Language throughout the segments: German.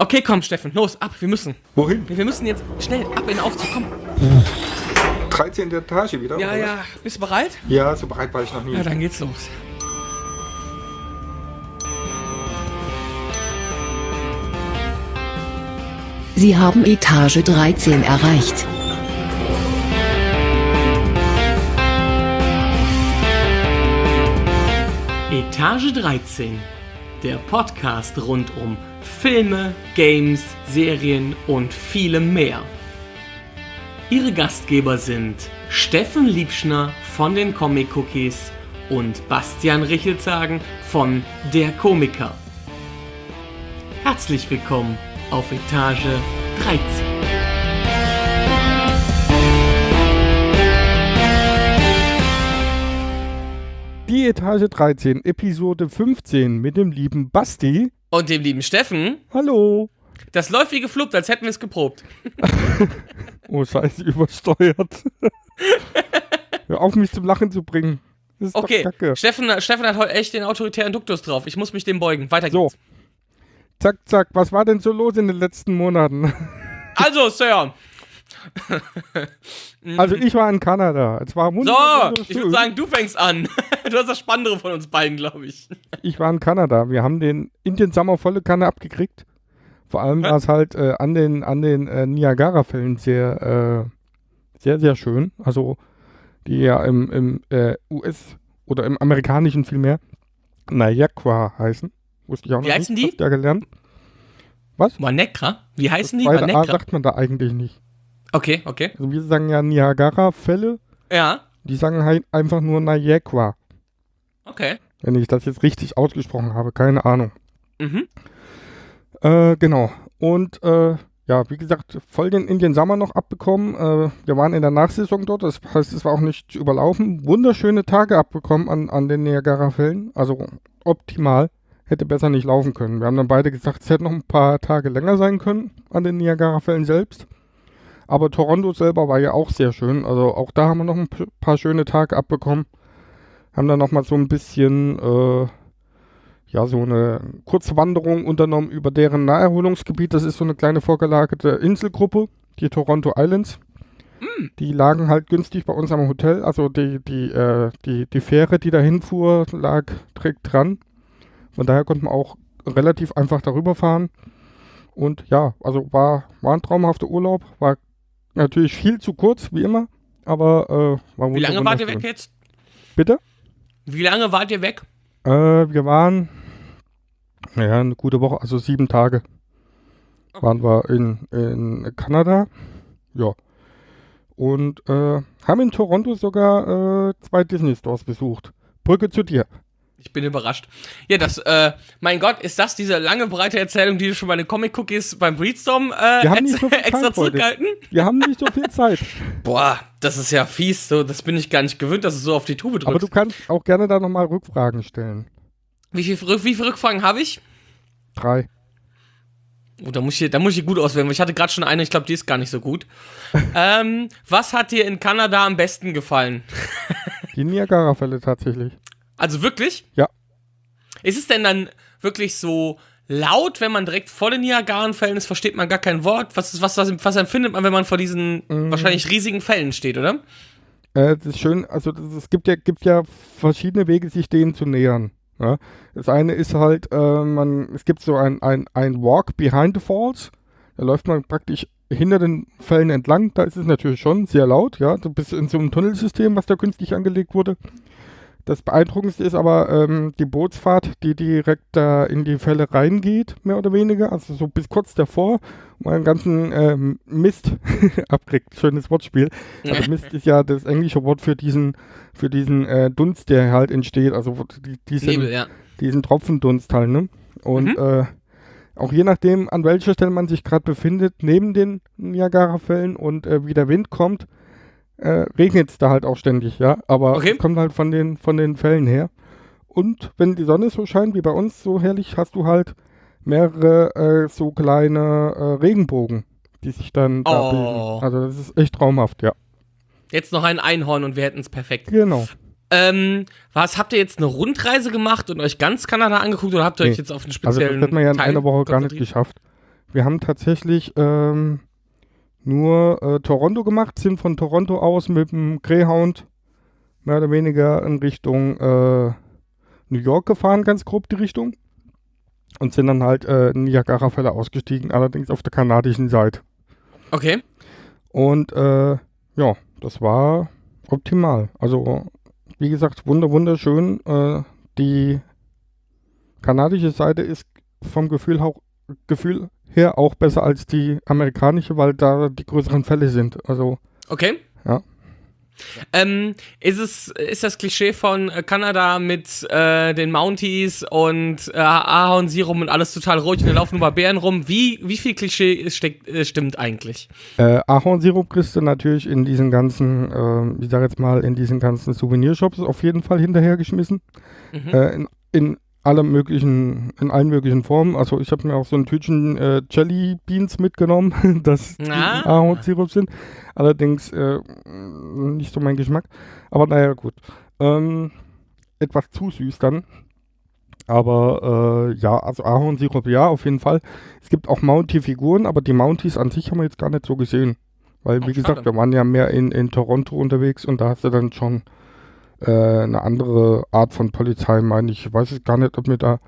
Okay, komm, Steffen, los, ab, wir müssen. Wohin? Wir müssen jetzt schnell ab in den Aufzug, komm. 13. Etage wieder? Ja, oder ja, bist du bereit? Ja, so bereit war ich noch nie. Ja, dann geht's los. Sie haben Etage 13 erreicht. Etage 13, der Podcast rund um Filme, Games, Serien und vielem mehr. Ihre Gastgeber sind Steffen Liebschner von den Comic Cookies und Bastian Richelzagen von Der Komiker. Herzlich willkommen auf Etage 13. Die Etage 13, Episode 15 mit dem lieben Basti. Und dem lieben Steffen, Hallo. das läuft wie gefluppt, als hätten wir es geprobt. Oh, scheiße, übersteuert. Hör auf, mich zum Lachen zu bringen. Das ist Okay, doch kacke. Steffen, Steffen hat heute echt den autoritären Duktus drauf. Ich muss mich dem beugen. Weiter So. geht's. Zack, zack, was war denn so los in den letzten Monaten? Also, Sir. Also ich war in Kanada. Es war So, ich würde sagen, du fängst an. Du hast das Spannendere von uns beiden, glaube ich. Ich war in Kanada. Wir haben den Indian Summer volle Kanne abgekriegt. Vor allem war es halt äh, an den, an den äh, Niagara-Fällen sehr, äh, sehr, sehr schön. Also die ja im, im äh, US- oder im amerikanischen vielmehr Niagara heißen. Wusste ich auch Wie noch heißen nicht. die? Habt ihr gelernt? Wanekra? Wie heißen die? Zweite A sagt man da eigentlich nicht. Okay, okay. Also wir sagen ja Niagara-Fälle. Ja, Die sagen halt einfach nur Niagara. okay. Wenn ich das jetzt richtig ausgesprochen habe. Keine Ahnung. Mhm. Äh, genau. Und äh, ja, wie gesagt, voll den Indian Summer noch abbekommen. Äh, wir waren in der Nachsaison dort, das heißt, es war auch nicht zu überlaufen. Wunderschöne Tage abbekommen an, an den Niagara-Fällen. Also optimal. Hätte besser nicht laufen können. Wir haben dann beide gesagt, es hätte noch ein paar Tage länger sein können an den Niagara-Fällen selbst. Aber Toronto selber war ja auch sehr schön. Also auch da haben wir noch ein paar schöne Tage abbekommen. Haben dann nochmal so ein bisschen äh, ja, so eine kurze Wanderung unternommen über deren Naherholungsgebiet. Das ist so eine kleine vorgelagerte Inselgruppe, die Toronto Islands. Die lagen halt günstig bei uns am Hotel. Also die, die, äh, die, die Fähre, die dahin fuhr, lag direkt dran. Von daher konnte man auch relativ einfach darüber fahren. Und ja, also war, war ein traumhafter Urlaub. War natürlich viel zu kurz, wie immer. Aber äh, war Wie lange wart ihr weg jetzt? Bitte? Wie lange wart ihr weg? Äh, wir waren, ja, eine gute Woche, also sieben Tage waren wir in, in Kanada. Ja. Und äh, haben in Toronto sogar äh, zwei Disney-Stores besucht. Brücke zu dir. Ich bin überrascht. Ja, das, äh, mein Gott, ist das diese lange, breite Erzählung, die du schon bei den Comic-Cookies beim Breedstorm äh, Wir haben nicht so viel extra Zeit heute. zurückgehalten? Wir haben nicht so viel Zeit. Boah, das ist ja fies. So, das bin ich gar nicht gewöhnt, dass du so auf die Tube drückst. Aber du kannst auch gerne da nochmal Rückfragen stellen. wie, viel, Rück- wie viele Rückfragen habe ich? Drei. Oh, da muss ich, da muss ich gut auswählen, weil ich hatte gerade schon eine, ich glaube, die ist gar nicht so gut. ähm, was hat dir in Kanada am besten gefallen? Die Niagara-Fälle tatsächlich. Also wirklich? Ja. Ist es denn dann wirklich so laut, wenn man direkt vor den Niagarenfällen ist, versteht man gar kein Wort? Was, ist, was, was, was empfindet man, wenn man vor diesen Mm. wahrscheinlich riesigen Fällen steht, oder? Äh, das ist schön, also es gibt ja, gibt ja verschiedene Wege, sich denen zu nähern. Ja? Das eine ist halt, äh, man, es gibt so ein, ein, ein Walk behind the Falls. Da läuft man praktisch hinter den Fällen entlang. Da ist es natürlich schon sehr laut, ja. Du bist in so einem Tunnelsystem, was da künstlich angelegt wurde. Das Beeindruckendste ist aber ähm, die Bootsfahrt, die direkt da in die Fälle reingeht, mehr oder weniger. Also so bis kurz davor, wo man den ganzen ähm, Mist abkriegt. Schönes Wortspiel. Also Mist ist ja das englische Wort für diesen, für diesen äh, Dunst, der halt entsteht. Also die, diesen, Nebel, ja. diesen Tropfendunst halt, ne? Und Mhm. äh, auch je nachdem, an welcher Stelle man sich gerade befindet, neben den Niagara-Fällen und äh, wie der Wind kommt, äh, regnet es da halt auch ständig, ja. Aber Okay. es kommt halt von den, von den Fällen her. Und wenn die Sonne so scheint wie bei uns so herrlich, hast du halt mehrere äh, so kleine äh, Regenbogen, die sich dann da Oh. bilden. Also das ist echt traumhaft, ja. Jetzt noch ein Einhorn und wir hätten es perfekt. Genau. Ähm, was, habt ihr jetzt eine Rundreise gemacht und euch ganz Kanada angeguckt oder habt ihr euch Nee. jetzt auf einen Also speziellen das hätte man ja in Teil einer Woche gar nicht geschafft. Wir haben tatsächlich ähm, nur äh, Toronto gemacht, sind von Toronto aus mit dem Greyhound mehr oder weniger in Richtung äh, New York gefahren, ganz grob die Richtung. Und sind dann halt äh, in Niagara-Fälle ausgestiegen, allerdings auf der kanadischen Seite. Okay. Und äh, ja, das war optimal. Also, wie gesagt, wunder wunderschön. Äh, die kanadische Seite ist vom Gefühl, auch, Gefühl her auch besser als die amerikanische, weil da die größeren Fälle sind. Also, Okay. Ja. Ähm, ist es ist das Klischee von äh, Kanada mit äh, den Mounties und äh, Ahornsirup und alles total ruhig und da laufen nur Barbären rum? Wie wie viel Klischee steckt, äh, stimmt eigentlich? Äh, Ahornsirup kriegst du natürlich in diesen ganzen, äh, ich sag jetzt mal, in diesen ganzen Souvenirshops auf jeden Fall hinterhergeschmissen. Mhm. Äh, in, in alle möglichen, in allen möglichen Formen. Also ich habe mir auch so ein Tütchen äh, Jelly Beans mitgenommen, dass die Ah. Ahornsirup sind. Allerdings äh, nicht so mein Geschmack. Aber naja, gut. Ähm, etwas zu süß dann. Aber äh, ja, also Ahornsirup ja, auf jeden Fall. Es gibt auch Mountie-Figuren, aber die Mounties an sich haben wir jetzt gar nicht so gesehen. Weil, Oh, wie gesagt, schade. wir waren ja mehr in, in Toronto unterwegs und da hast du dann schon äh, eine andere Art von Polizei, meine ich. Ich weiß jetzt gar nicht, ob mir da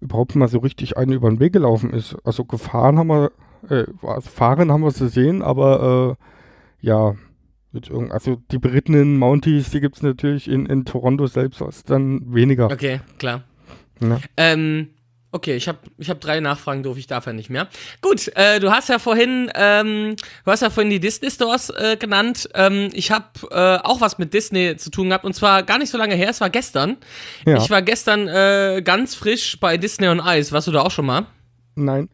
überhaupt mal so richtig eine über den Weg gelaufen ist. Also gefahren haben wir, äh, also fahren haben wir sie gesehen, aber äh, ja, also die berittenen Mounties, die gibt es natürlich in, in Toronto selbst was dann weniger. Okay, klar. Ja. Ähm, okay, ich habe ich hab drei Nachfragen, doof, ich darf ja nicht mehr. Gut, äh, du hast ja vorhin, ähm, du hast ja vorhin die Disney Stores äh, genannt. Ähm, ich habe äh, auch was mit Disney zu tun gehabt und zwar gar nicht so lange her, es war gestern. Ja. Ich war gestern äh, ganz frisch bei Disney on Ice. Warst du da auch schon mal? Nein.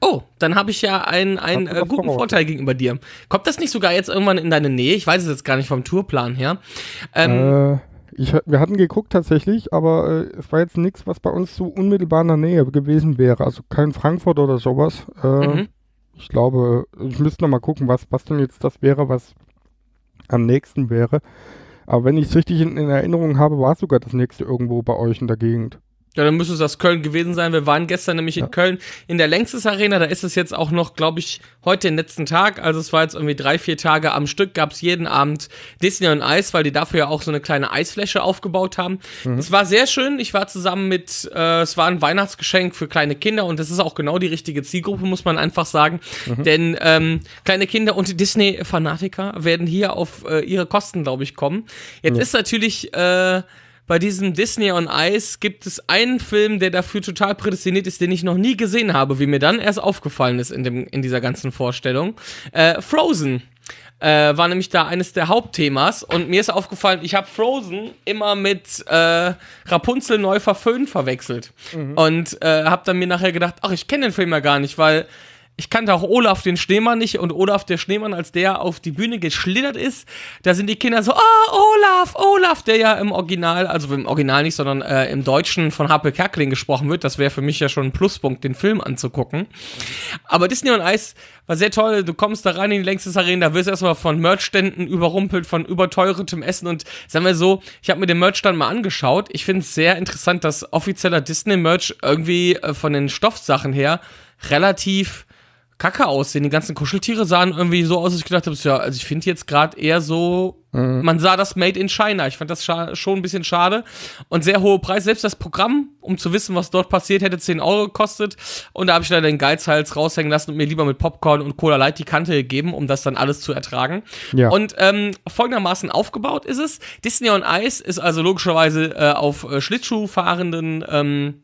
Oh, dann habe ich ja einen, einen äh, guten? Vorteil gegenüber dir. Kommt das nicht sogar jetzt irgendwann in deine Nähe? Ich weiß es jetzt gar nicht vom Tourplan her. Ähm, Äh, ich, wir hatten geguckt tatsächlich, aber äh, es war jetzt nichts, was bei uns so unmittelbar in der Nähe gewesen wäre. Also kein Frankfurt oder sowas. Äh, Mhm. Ich glaube, ich müsste noch mal gucken, was, was denn jetzt das wäre, was am nächsten wäre. Aber wenn ich es richtig in, in Erinnerung habe, war es sogar das nächste irgendwo bei euch in der Gegend. Ja, dann müsste es aus Köln gewesen sein. Wir waren gestern nämlich in Ja. Köln in der Längstes Arena. Da ist es jetzt auch noch, glaube ich, heute den letzten Tag. Also es war jetzt irgendwie drei, vier Tage am Stück. Gab es jeden Abend Disney und Eis, weil die dafür ja auch so eine kleine Eisfläche aufgebaut haben. Es war sehr schön. Ich war zusammen mit, äh, es war ein Weihnachtsgeschenk für kleine Kinder und das ist auch genau die richtige Zielgruppe, muss man einfach sagen. Denn ähm, kleine Kinder und Disney-Fanatiker werden hier auf äh, ihre Kosten, glaube ich, kommen. Jetzt ist natürlich äh, bei diesem Disney on Ice gibt es einen Film, der dafür total prädestiniert ist, den ich noch nie gesehen habe, wie mir dann erst aufgefallen ist in, dem, in dieser ganzen Vorstellung. Äh, Frozen. Äh, war nämlich da eines der Hauptthemas und mir ist aufgefallen, ich habe Frozen immer mit äh, Rapunzel neu verföhnt verwechselt und äh, habe dann mir nachher gedacht, ach, ich kenne den Film ja gar nicht, weil ich kannte auch Olaf den Schneemann nicht und Olaf der Schneemann, als der auf die Bühne geschlittert ist, da sind die Kinder so, oh, Olaf, Olaf, der ja im Original, also im Original nicht, sondern äh, im Deutschen von Harpe Kerkeling gesprochen wird. Das wäre für mich ja schon ein Pluspunkt, den Film anzugucken. Aber Disney on Ice war sehr toll. Du kommst da rein in die längste Arena, da wirst du erstmal von Merchständen überrumpelt, von überteuertem Essen und sagen wir so, ich habe mir den Merchstand mal angeschaut. Ich finde es sehr interessant, dass offizieller Disney-Merch irgendwie äh, von den Stoffsachen her relativ kacke aussehen. Die ganzen Kuscheltiere sahen irgendwie so aus, dass ich gedacht habe, ja, also ich finde jetzt gerade eher so, man sah das Made in China. Ich fand das schon ein bisschen schade und sehr hohe Preise. Selbst das Programm, um zu wissen, was dort passiert, hätte 10 Euro gekostet und da habe ich leider den Geizhals raushängen lassen und mir lieber mit Popcorn und Cola Light die Kante gegeben, um das dann alles zu ertragen. Ja. Und ähm, folgendermaßen aufgebaut ist es. Disney on Ice ist also logischerweise äh, auf äh, Schlittschuh fahrenden ähm,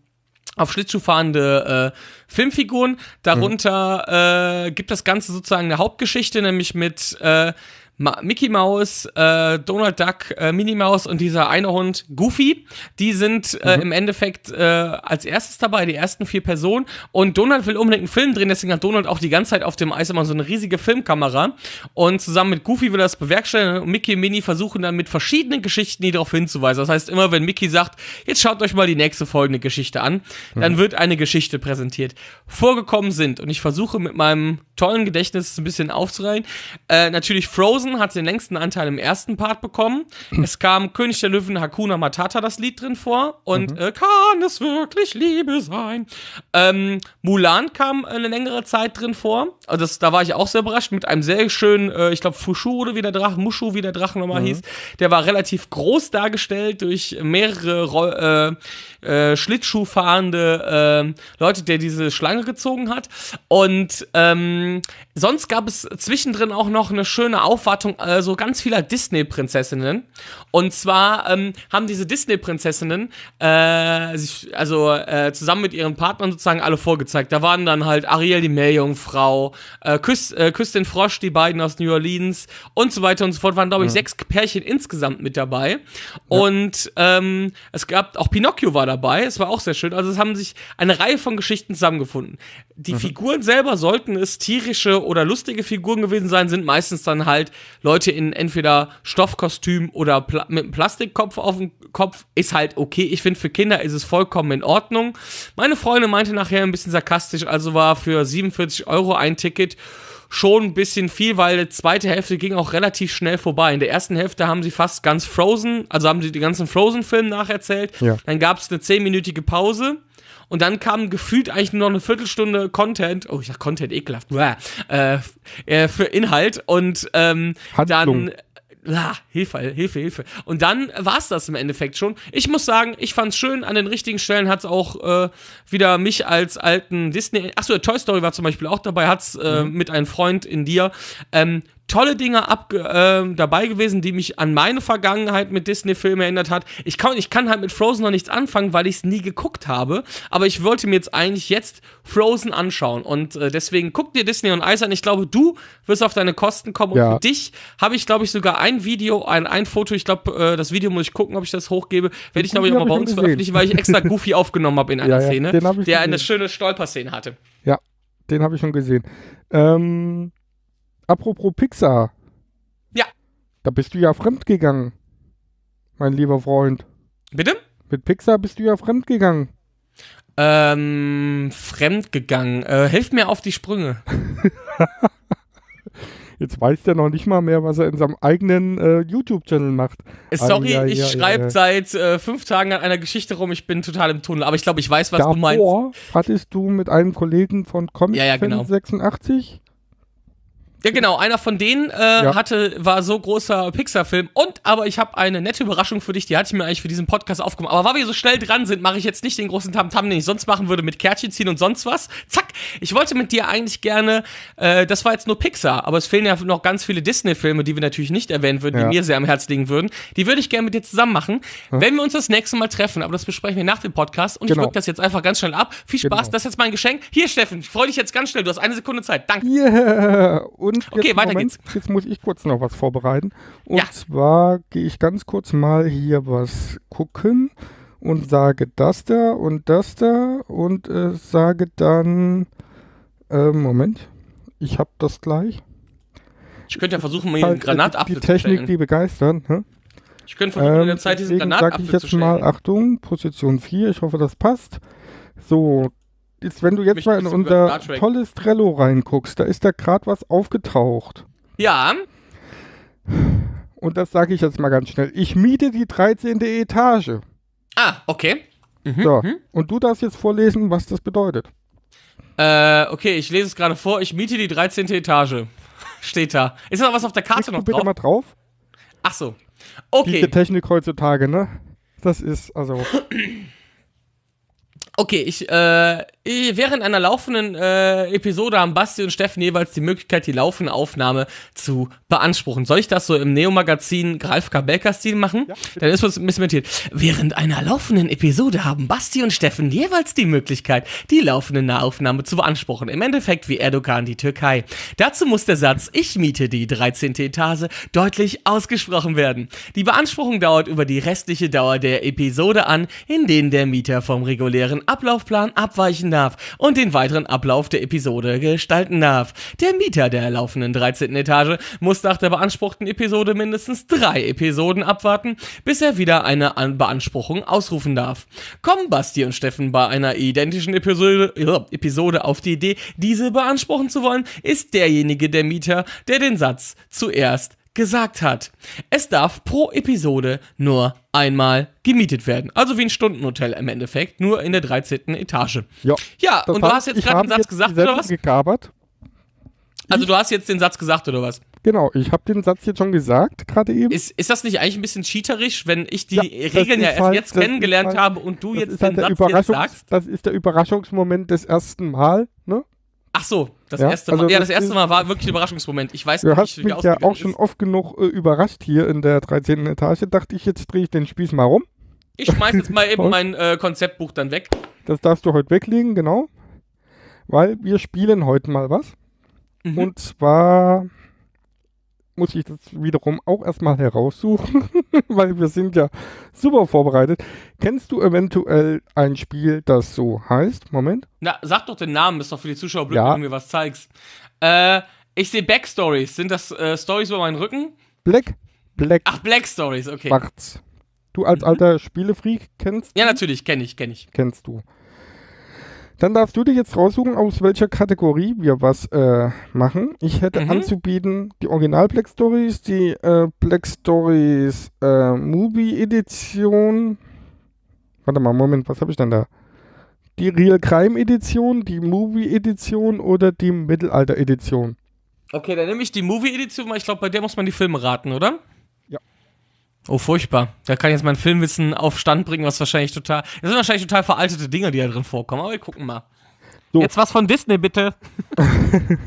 auf Schlittschuh fahrende äh, Filmfiguren. Darunter äh, gibt das Ganze sozusagen eine Hauptgeschichte, nämlich mit äh, Ma Mickey Mouse, äh, Donald Duck, äh, Minnie Mouse und dieser eine Hund Goofy. Die sind äh, im Endeffekt äh, als erstes dabei, die ersten vier Personen. Und Donald will unbedingt einen Film drehen, deswegen hat Donald auch die ganze Zeit auf dem Eis immer so eine riesige Filmkamera. Und zusammen mit Goofy will er das bewerkstelligen. Und Mickey und Minnie versuchen dann mit verschiedenen Geschichten die darauf hinzuweisen. Das heißt, immer wenn Mickey sagt, jetzt schaut euch mal die nächste folgende Geschichte an, dann wird eine Geschichte präsentiert. Vorgekommen sind, und ich versuche mit meinem tollen Gedächtnis ein bisschen aufzureihen, äh, natürlich Frozen, Frozen hat den längsten Anteil im ersten Part bekommen. Es kam König der Löwen Hakuna Matata das Lied drin vor und Mhm. äh, kann es wirklich Liebe sein? Ähm, Mulan kam eine längere Zeit drin vor. Also das, da war ich auch sehr überrascht mit einem sehr schönen, äh, ich glaube Fushu oder wie der Drache, Mushu, wie der Drachen nochmal hieß. Der war relativ groß dargestellt durch mehrere äh, äh, Schlittschuh fahrende äh, Leute, der diese Schlange gezogen hat. Und ähm, sonst gab es zwischendrin auch noch eine schöne Aufwartung äh, so ganz vieler Disney-Prinzessinnen. Und zwar ähm, haben diese Disney-Prinzessinnen äh, sich also äh, zusammen mit ihren Partnern sozusagen alle vorgezeigt. Da waren dann halt Ariel die Meerjungfrau, äh, Küss, äh, Küss den Frosch, die beiden aus New Orleans und so weiter und so fort. Waren, glaube ich, sechs Pärchen insgesamt mit dabei. Und ähm, es gab auch Pinocchio war dabei. Es war auch sehr schön. Also es haben sich eine Reihe von Geschichten zusammengefunden. Die Figuren selber sollten es tierische oder lustige Figuren gewesen sein, sind meistens dann halt Leute in entweder Stoffkostüm oder Pla mit einem Plastikkopf auf dem Kopf. Ist halt okay. Ich finde, für Kinder ist es vollkommen in Ordnung. Meine Freundin meinte nachher ein bisschen sarkastisch, also war für 47 Euro ein Ticket schon ein bisschen viel, weil die zweite Hälfte ging auch relativ schnell vorbei. In der ersten Hälfte haben sie fast ganz Frozen, also haben sie die ganzen Frozen-Filme nacherzählt. Ja. Dann gab es eine zehnminütige Pause. Und dann kam gefühlt eigentlich nur noch eine Viertelstunde Content. Oh, ich sag Content, ekelhaft. Äh, äh, für Inhalt. Und ähm, Handlung. dann. Ah, Hilfe, Hilfe, Hilfe. Und dann war's das im Endeffekt schon. Ich muss sagen, ich fand's schön. An den richtigen Stellen hat's auch äh, wieder mich als alten Disney. Achso, Toy Story war zum Beispiel auch dabei. Hat's äh, mit einem Freund in dir. Ähm, tolle Dinge abge äh, dabei gewesen, die mich an meine Vergangenheit mit Disney-Filmen erinnert hat. Ich kann, ich kann halt mit Frozen noch nichts anfangen, weil ich es nie geguckt habe. Aber ich wollte mir jetzt eigentlich jetzt Frozen anschauen. Und äh, deswegen guck dir Disney und Ice an. Ich glaube, du wirst auf deine Kosten kommen. Und Ja. für dich habe ich, glaube ich, sogar ein Video, ein, ein Foto. Ich glaube, äh, das Video muss ich gucken, ob ich das hochgebe. Werde ich, glaube ich, auch mal bei uns veröffentlichen, weil ich extra Goofy aufgenommen habe in einer Ja, ja, Szene, ich der eine gesehen. schöne Stolperszene hatte. Ja, den habe ich schon gesehen. Ähm, apropos Pixar. Ja. Da bist du ja fremdgegangen, mein lieber Freund. Bitte? Mit Pixar bist du ja fremdgegangen. Ähm, fremdgegangen. Äh, hilf mir auf die Sprünge. Jetzt weiß der noch nicht mal mehr, was er in seinem eigenen äh, YouTube-Channel macht. Äh, Sorry, Ah, ja, ich ja, schreibe ja. seit äh, fünf Tagen an einer Geschichte rum. Ich bin total im Tunnel. Aber ich glaube, ich weiß, was du meinst. Davor hattest du mit einem Kollegen von Comic Ja, ja, genau. 86 Ja, genau. Einer von denen äh, Ja. hatte, war so großer Pixar-Film. Und, aber ich habe eine nette Überraschung für dich. Die hatte ich mir eigentlich für diesen Podcast aufgemacht. Aber weil wir so schnell dran sind, mache ich jetzt nicht den großen Tamtam, den ich sonst machen würde mit Kärtchen ziehen und sonst was. Zack. Ich wollte mit dir eigentlich gerne, äh, das war jetzt nur Pixar, aber es fehlen ja noch ganz viele Disney-Filme, die wir natürlich nicht erwähnen würden, Ja. die mir sehr am Herzen liegen würden. Die würde ich gerne mit dir zusammen machen, wenn wir uns das nächste Mal treffen. Aber das besprechen wir nach dem Podcast. Und ich Genau. wirke das jetzt einfach ganz schnell ab. Viel Spaß. Genau. Das ist jetzt mein Geschenk. Hier, Steffen, ich freue dich jetzt ganz schnell. Du hast eine Sekunde Zeit. Danke. Yeah! Und jetzt, Okay, weiter Moment, geht's. Jetzt muss ich kurz noch was vorbereiten. Und Ja. zwar gehe ich ganz kurz mal hier was gucken und sage das da und das da und äh, sage dann, äh, Moment, ich habe das gleich. Ich könnte ja versuchen, mir einen Halt, Granatapfel die zu Technik, stellen. die begeistert. Ne? Ich könnte versuchen, in Ähm, der Zeit diesen Granatapfel ich zu jetzt mal, Achtung, Position 4, ich hoffe, das passt. So, jetzt, wenn du jetzt Mich mal in unser tolles Trello reinguckst, da ist da gerade was aufgetaucht. ja, Und das sage ich jetzt mal ganz schnell. Ich miete die 13. Etage. ah, okay. So, und du darfst jetzt vorlesen, was das bedeutet. Äh, okay, ich lese es gerade vor. Ich miete die 13. Etage. Steht da. Ist da noch was auf der Karte Klickst du noch bitte drauf? mal drauf. Ach so. Diese Okay, Technik heutzutage, ne? Das ist, also, okay, ich, äh, während einer laufenden äh, Episode haben Basti und Steffen jeweils die Möglichkeit, die laufende Aufnahme zu beanspruchen. Soll ich das so im Neo-Magazin Ralf Kabelka-Stil machen? Dann ist was ein bisschen mentiert. Während einer laufenden Episode haben Basti und Steffen jeweils die Möglichkeit, die laufende Nahaufnahme zu beanspruchen. Im Endeffekt wie Erdogan die Türkei. Dazu muss der Satz, ich miete die 13. Etage, deutlich ausgesprochen werden. Die Beanspruchung dauert über die restliche Dauer der Episode an, in denen der Mieter vom regulären Ablaufplan abweichen darf und den weiteren Ablauf der Episode gestalten darf. Der Mieter der laufenden 13. Etage muss nach der beanspruchten Episode mindestens drei Episoden abwarten, bis er wieder eine An Beanspruchung ausrufen darf. Kommen Basti und Steffen bei einer identischen Episode, äh, Episode auf die Idee, diese beanspruchen zu wollen, ist derjenige der Mieter, der den Satz zuerst gesagt hat, es darf pro Episode nur einmal gemietet werden. Also wie ein Stundenhotel im Endeffekt, nur in der 13. Etage. Ja, Ja, und du hast jetzt ich gerade den Satz jetzt gesagt, oder was? Gekabert. Also du hast jetzt den Satz gesagt, oder was? Genau, ich habe den Satz jetzt schon gesagt, gerade eben. Ist, ist das nicht eigentlich ein bisschen cheaterisch, wenn ich die Ja, Regeln ja erst halt- jetzt kennengelernt halt- habe und du jetzt halt den der Satz jetzt sagst? Das ist der Überraschungsmoment des ersten Mal, ne? Ach so, das Ja, erste also Mal. Ja, das das erste Mal war wirklich ein Überraschungsmoment. Ich weiß Du noch hast nicht, wie mich ja auch schon ist. oft genug äh, überrascht hier in der 13. Etage. Dachte ich, jetzt drehe ich den Spieß mal rum. Ich schmeiß jetzt mal eben mein äh, Konzeptbuch dann weg. Das darfst du heute weglegen, genau. Weil wir spielen heute mal was. Mhm. Und zwar muss ich das wiederum auch erstmal heraussuchen, weil wir sind ja super vorbereitet. Kennst du eventuell ein Spiel, das so heißt? Moment. Na, sag doch den Namen, ist doch für die Zuschauer blöd, Ja. wenn du mir was zeigst. Äh, ich sehe Backstories. Sind das äh, Stories über meinen Rücken? Black, Black, Ach, Black Stories, okay. Schwarz. Du als alter Spielefreak kennst, Ja, natürlich, kenne ich, kenne ich. kennst du. Dann darfst du dir jetzt raussuchen, aus welcher Kategorie wir was äh, machen. Ich hätte Mhm. anzubieten die Original Black Stories, die äh, Black Stories äh, Movie Edition. Warte mal, Moment, was habe ich denn da? Die Real Crime Edition, die Movie Edition oder die Mittelalter Edition? Okay, dann nehme ich die Movie-Edition, weil ich glaube, bei der muss man die Filme raten, oder? Oh, furchtbar. Da kann jetzt mein Filmwissen auf Stand bringen, was wahrscheinlich total. Das sind wahrscheinlich total veraltete Dinge, die da drin vorkommen, aber wir gucken mal. So. Jetzt was von Disney, bitte.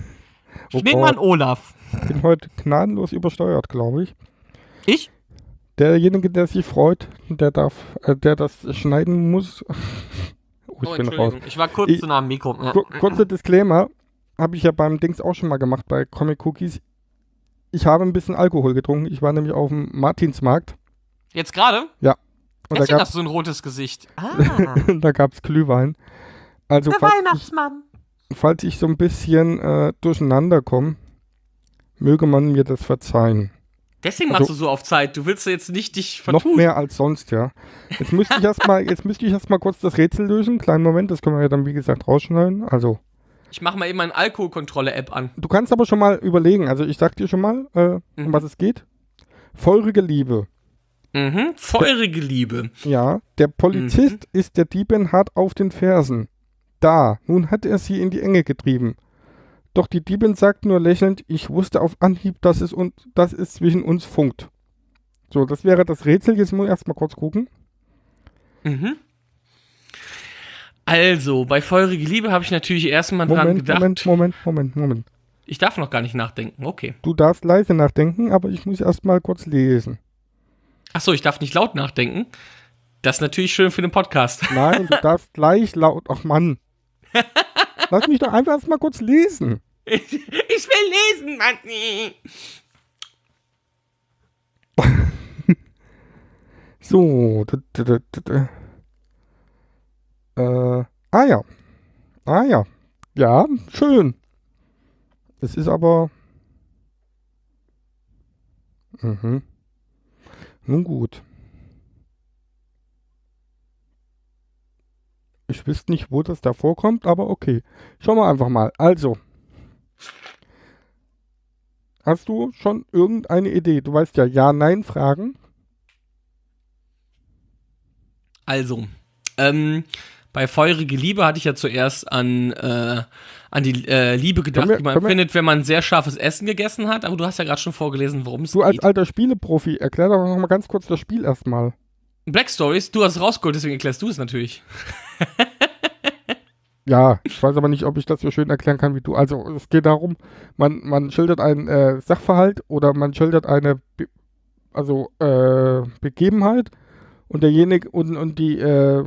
Oh Ich Gott, Olaf. ich bin heute gnadenlos übersteuert, glaube ich. Ich? Derjenige, der sich freut, der darf, äh, der das schneiden muss. Oh, ich Oh, bin raus. Entschuldigung. Ich war kurz Ich- zu nah am Mikro. Kur kurzer Disclaimer, habe ich ja beim Dings auch schon mal gemacht bei Comic Cookies. Ich habe ein bisschen Alkohol getrunken. Ich war nämlich auf dem Martinsmarkt Jetzt gerade? und da Deswegen gab hast du so ein rotes Gesicht. Ah, da gab's Glühwein. Also der falls Weihnachtsmann. ich, falls ich so ein bisschen äh, durcheinander komme, möge man mir das verzeihen. Deswegen Also- machst du so auf Zeit. Du willst jetzt nicht dich Noch vertun. mehr als sonst, ja. Jetzt müsste ich erstmal, jetzt müsste ich erstmal kurz das Rätsel lösen. Kleinen Moment, das können wir ja dann wie gesagt rausschneiden. Also Ich mache mal eben meine Alkoholkontrolle-App an. Du kannst aber schon mal überlegen, also ich sag dir schon mal, äh, um Mhm. was es geht. Feurige Liebe. Mhm. Feurige Liebe. Ja, der Polizist Mhm. ist der Diebin hart auf den Fersen. Da, nun hat er sie in die Enge getrieben. Doch die Diebin sagt nur lächelnd, ich wusste auf Anhieb, dass es, und, dass es zwischen uns funkt. So, das wäre das Rätsel. Jetzt muss ich erstmal kurz gucken. Mhm. Also, bei Feurige Liebe habe ich natürlich erstmal dran Moment, gedacht. Moment, Moment, Moment, Moment. Ich darf noch gar nicht nachdenken. Okay. Du darfst leise nachdenken, aber ich muss erstmal kurz lesen. Achso, ich darf nicht laut nachdenken. Das ist natürlich schön für den Podcast. Nein, du darfst gleich laut. Ach Mann. Lass mich doch einfach erstmal kurz lesen. Ich, ich will lesen, Mann. So. d- d- d- d- d- Äh, ah ja. Ah ja. Ja, schön. Es ist aber. Mhm. Nun gut. Ich wüsste nicht, wo das da vorkommt, aber okay. Schauen wir einfach mal. Also. Hast du schon irgendeine Idee? Du weißt ja Ja-Nein-Fragen. Also, ähm, bei Feurige Liebe hatte ich ja zuerst an, äh, an die äh, Liebe gedacht, wir- die man findet, wenn man sehr scharfes Essen gegessen hat. Aber du hast ja gerade schon vorgelesen, worum es Du als geht. alter Spieleprofi, erklär doch noch mal ganz kurz das Spiel erstmal. Black Stories, du hast es rausgeholt, deswegen erklärst du es natürlich. Ja, ich weiß aber nicht, ob ich das so schön erklären kann wie du. Also es geht darum, man, man schildert einen äh, Sachverhalt oder man schildert eine Be also äh, Begebenheit und derjenige und, und die, äh,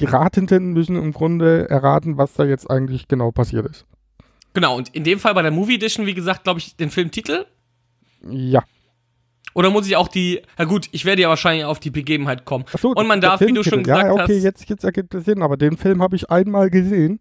die Ratenden müssen im Grunde erraten, was da jetzt eigentlich genau passiert ist. Genau, und in dem Fall bei der Movie Edition, wie gesagt, glaube ich, den Filmtitel. Ja. Oder muss ich auch die. Na gut, ich werde ja wahrscheinlich auf die Begebenheit kommen. Ach so, Und man darf, wie du schon gesagt ja, okay, hast- jetzt, jetzt ergibt es Sinn, aber den Film habe ich einmal gesehen.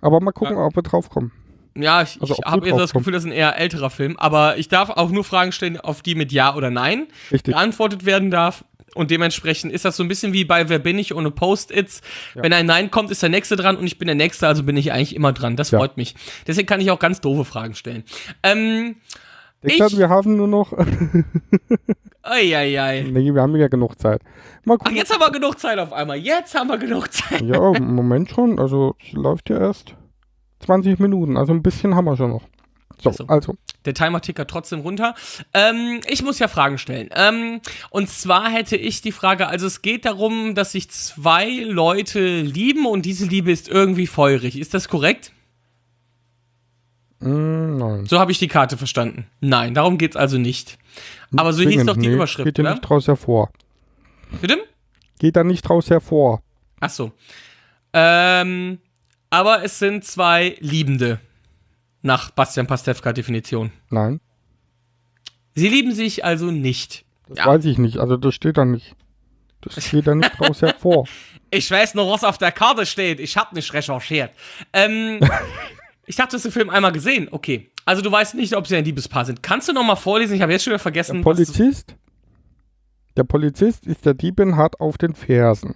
Aber mal gucken, ob wir drauf kommen. Ja, ich, Also, ich habe jetzt das Gefühl, das ist ein eher älterer Film. Aber ich darf auch nur Fragen stellen, auf die mit Ja oder Nein Richtig. geantwortet werden darf. Und dementsprechend ist das so ein bisschen wie bei Wer bin ich ohne Post-its. Wenn ein Nein kommt, ist der Nächste dran und ich bin der Nächste, also bin ich eigentlich immer dran. Das Ja. freut mich. Deswegen kann ich auch ganz doofe Fragen stellen. Ähm, Denk Ich- dran, wir haben nur noch. Eieiei. nee, wir haben ja genug Zeit. Mal Ach, gucken. jetzt haben wir genug Zeit auf einmal. Jetzt haben wir genug Zeit. Ja, im Moment schon. Also, es läuft ja erst 20 Minuten. Also, ein bisschen haben wir schon noch. Ach so. also. Der Timer tickert trotzdem runter. Ähm, ich muss ja Fragen stellen. Ähm, und zwar hätte ich die Frage, also es geht darum, dass sich zwei Leute lieben und diese Liebe ist irgendwie feurig. Ist das korrekt? Mm, nein. So habe ich die Karte verstanden. Nein, darum geht's also nicht. Aber so hieß doch die nee, Überschrift, Geht oder? nicht draus hervor. Bitte? Geht da nicht draus hervor. Ach so. Ähm, aber es sind zwei Liebende. Nach Bastian Pastewka Definition. Nein, Sie lieben sich also nicht. das Ja. weiß ich nicht. Also, das steht da nicht. Das geht da nicht draus hervor. Ich weiß nur, was auf der Karte steht. Ich habe nicht recherchiert. Ähm, ich dachte, du hast den Film einmal gesehen. Okay. Also du weißt nicht, ob sie ein Liebespaar sind. Kannst du noch mal vorlesen? Ich habe jetzt schon wieder vergessen. Der Polizist, der Polizist ist der Diebin hart auf den Fersen.